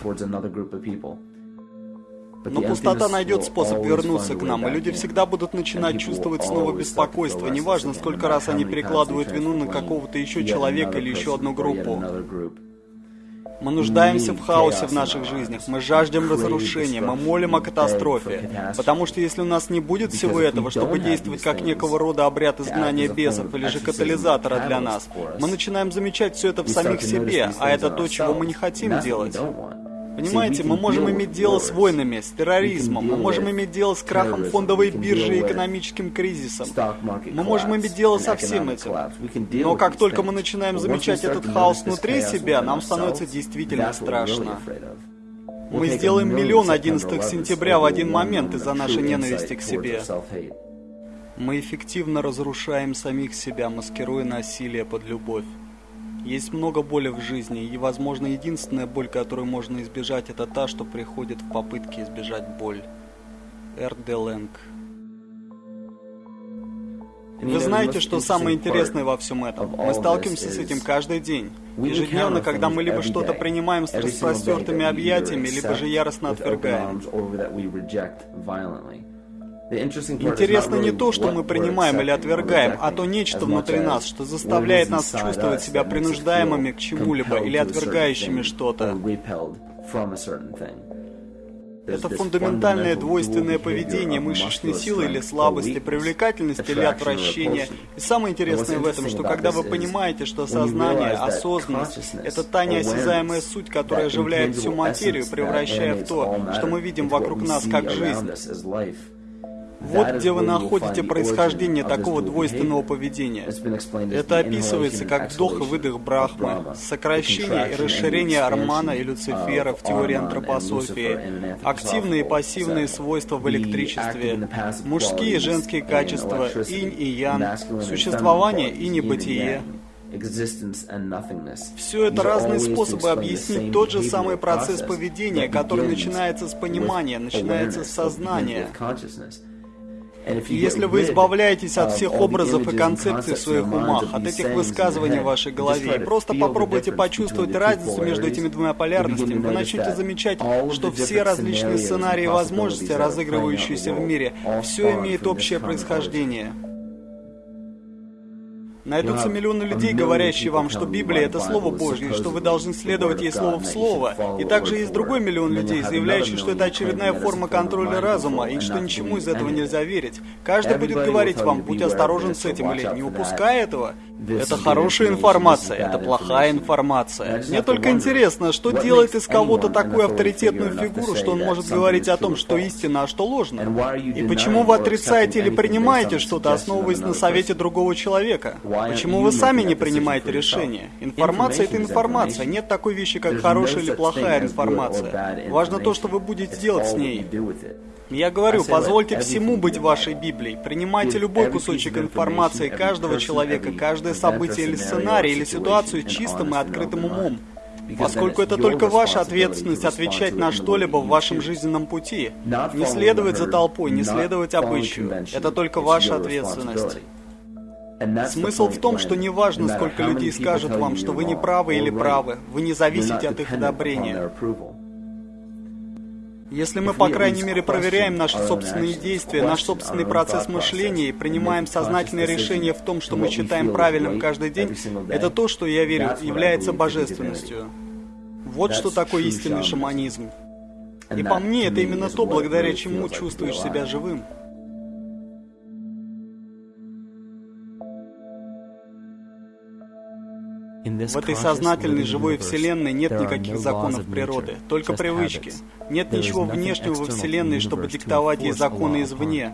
Но пустота найдет способ вернуться к нам, и люди всегда будут начинать чувствовать снова беспокойство, неважно, сколько раз они перекладывают вину на какого-то еще человека или еще одну группу. Мы нуждаемся в хаосе в наших жизнях, мы жаждем разрушения, мы молим о катастрофе. Потому что если у нас не будет всего этого, чтобы действовать как некого рода обряд изгнания бесов или же катализатора для нас, мы начинаем замечать все это в самих себе, а это то, чего мы не хотим делать. Понимаете, мы можем иметь дело с войнами, с терроризмом, мы можем иметь дело с крахом фондовой биржи и экономическим кризисом. Мы можем иметь дело со всем этим. Но как только мы начинаем замечать этот хаос внутри себя, нам становится действительно страшно. Мы сделаем миллион 11 сентября в один момент из-за нашей ненависти к себе. Мы эффективно разрушаем самих себя, маскируя насилие под любовь. Есть много боли в жизни, и, возможно, единственная боль, которую можно избежать, это та, что приходит в попытке избежать боль. Эр де Лэнг. Вы знаете, что самое интересное во всем этом? Мы сталкиваемся с этим каждый день. Ежедневно, когда мы либо что-то принимаем с распростертыми объятиями, либо же яростно отвергаем. Интересно не то, что мы принимаем или отвергаем, а то нечто внутри нас, что заставляет нас чувствовать себя принуждаемыми к чему-либо или отвергающими что-то. Это фундаментальное двойственное поведение мышечной силы или слабости, привлекательности или отвращения. И самое интересное в этом, что когда вы понимаете, что сознание, осознанность — это та неосязаемая суть, которая оживляет всю материю, превращая в то, что мы видим вокруг нас как жизнь, вот где вы находите происхождение такого двойственного поведения. Это описывается как вдох и выдох Брахмы, сокращение и расширение Армана и Люцифера в теории антропософии, активные и пассивные свойства в электричестве, мужские и женские качества, инь и ян, существование и небытие. Все это разные способы объяснить тот же самый процесс поведения, который начинается с понимания, начинается с сознания. Если вы избавляетесь от всех образов и концепций в своих умах, от этих высказываний в вашей голове, и просто попробуйте почувствовать разницу между этими двумя полярностями, вы начнете замечать, что все различные сценарии и возможности, разыгрывающиеся в мире, все имеет общее происхождение. Найдутся миллионы людей, говорящие вам, что Библия — это Слово Божье, что вы должны следовать ей слово в слово. И также есть другой миллион людей, заявляющих, что это очередная форма контроля разума, и что ничему из этого нельзя верить. Каждый будет говорить вам, будь осторожен с этим, или не упускай этого. Это хорошая информация, это плохая информация. Мне только интересно, что делает из кого-то такую авторитетную фигуру, что он может говорить о том, что истина, а что ложно. И почему вы отрицаете или принимаете что-то, основываясь на совете другого человека? Почему вы сами не принимаете решения? Информация — это информация. Нет такой вещи, как хорошая или плохая информация. Важно то, что вы будете делать с ней. Я говорю, позвольте всему быть вашей Библией. Принимайте любой кусочек информации каждого человека, каждое событие или сценарий, или ситуацию чистым и открытым умом. Поскольку это только ваша ответственность отвечать на что-либо в вашем жизненном пути. Не следовать за толпой, не следовать обычаю. Это только ваша ответственность. Смысл в том, что неважно, сколько людей скажут вам, что вы не правы или правы, вы не зависите от их одобрения. Если мы, по крайней мере, проверяем наши собственные действия, наш собственный процесс мышления и принимаем сознательное решение в том, что мы считаем правильным каждый день, это то, что, я верю, является божественностью. Вот что такое истинный шаманизм. И по мне, это именно то, благодаря чему чувствуешь себя живым. В этой сознательной живой Вселенной нет никаких законов природы, только привычки. Нет ничего внешнего во Вселенной, чтобы диктовать ей законы извне.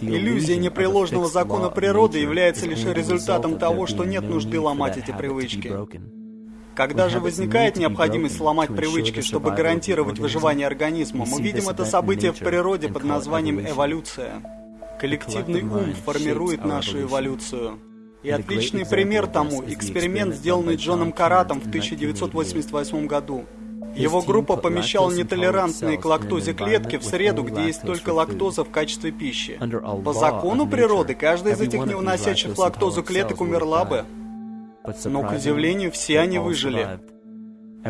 Иллюзия непреложного закона природы является лишь результатом того, что нет нужды ломать эти привычки. Когда же возникает необходимость сломать привычки, чтобы гарантировать выживание организма, мы видим это событие в природе под названием эволюция. Коллективный ум формирует нашу эволюцию. И отличный пример тому – эксперимент, сделанный Джоном Каратом в 1988 году. Его группа помещала нетолерантные к лактозе клетки в среду, где есть только лактоза в качестве пищи. По закону природы, каждая из этих не выносящих лактозу клеток умерла бы. Но, к удивлению, все они выжили.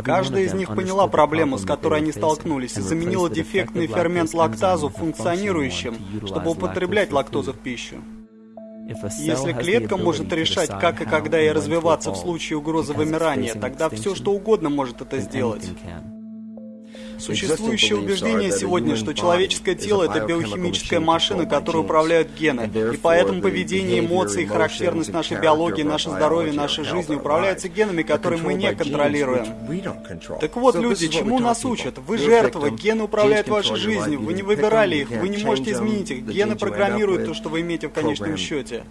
Каждая из них поняла проблему, с которой они столкнулись, и заменила дефектный фермент лактазу функционирующим, чтобы употреблять лактозу в пищу. Если клетка может решать, как и когда ей развиваться в случае угрозы вымирания, тогда все что угодно может это сделать. Существующее убеждение сегодня, что человеческое тело – это биохимическая машина, которой управляют гены, и поэтому поведение, эмоции, характерность нашей биологии, наше здоровье, наша жизнь управляются генами, которые мы не контролируем. Так вот, люди, чему нас учат? Вы жертва, гены управляют вашей жизнью, вы не выбирали их, вы не можете изменить их, гены программируют то, что вы имеете в конечном счете.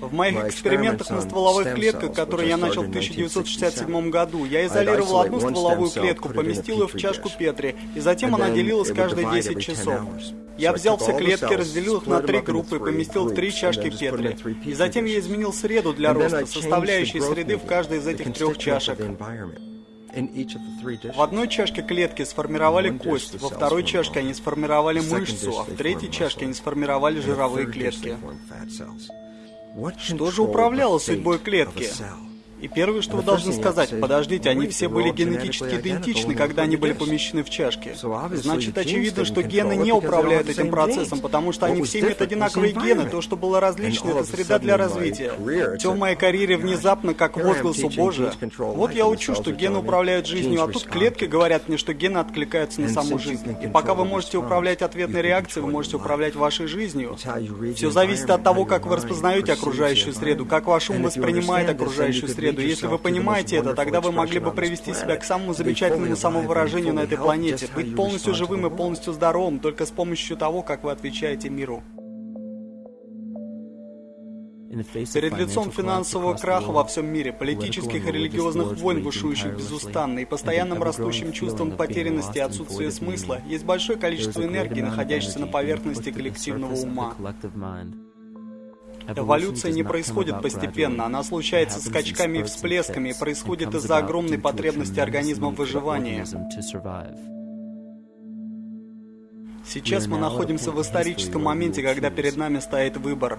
В моих экспериментах на стволовых клетках, которые я начал в 1967 году, я изолировал одну стволовую клетку, поместил ее в чашку Петри, и затем она делилась каждые 10 часов. Я взял все клетки, разделил их на три группы поместил в три чашки Петри. И затем я изменил среду для роста, составляющей среды в каждой из этих трех чашек. В одной чашке клетки сформировали кость, во второй чашке они сформировали мышцу, а в третьей чашке они сформировали жировые клетки. Что же управляло судьбой клетки? И первое, что вы должны сказать, подождите, они все были генетически идентичны, когда они были помещены в чашки. Значит, очевидно, что гены не управляют этим процессом, потому что они все имеют одинаковые гены. То, что было различно, это среда для развития. Все в моей карьере внезапно, как возглас у Божия. Вот я учу, что гены управляют жизнью, а тут клетки говорят мне, что гены откликаются на саму жизнь. И пока вы можете управлять ответной реакцией, вы можете управлять вашей жизнью. Все зависит от того, как вы распознаете окружающую среду, как ваш ум воспринимает окружающую среду среду. Если вы понимаете это, тогда вы могли бы привести себя к самому замечательному самовыражению на этой планете, быть полностью живым и полностью здоровым только с помощью того, как вы отвечаете миру. Перед лицом финансового краха во всем мире, политических и религиозных войн, бушующих безустанно, и постоянным растущим чувством потерянности и отсутствия смысла, есть большое количество энергии, находящейся на поверхности коллективного ума. Эволюция не происходит постепенно, она случается скачками и всплесками и происходит из-за огромной потребности организма в выживании. Сейчас мы находимся в историческом моменте, когда перед нами стоит выбор.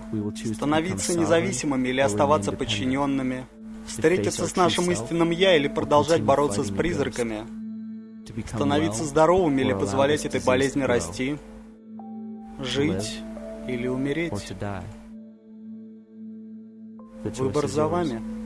Становиться независимыми или оставаться подчиненными. Встретиться с нашим истинным «я» или продолжать бороться с призраками. Становиться здоровыми или позволять этой болезни расти. Жить или умереть. Выбор за вами.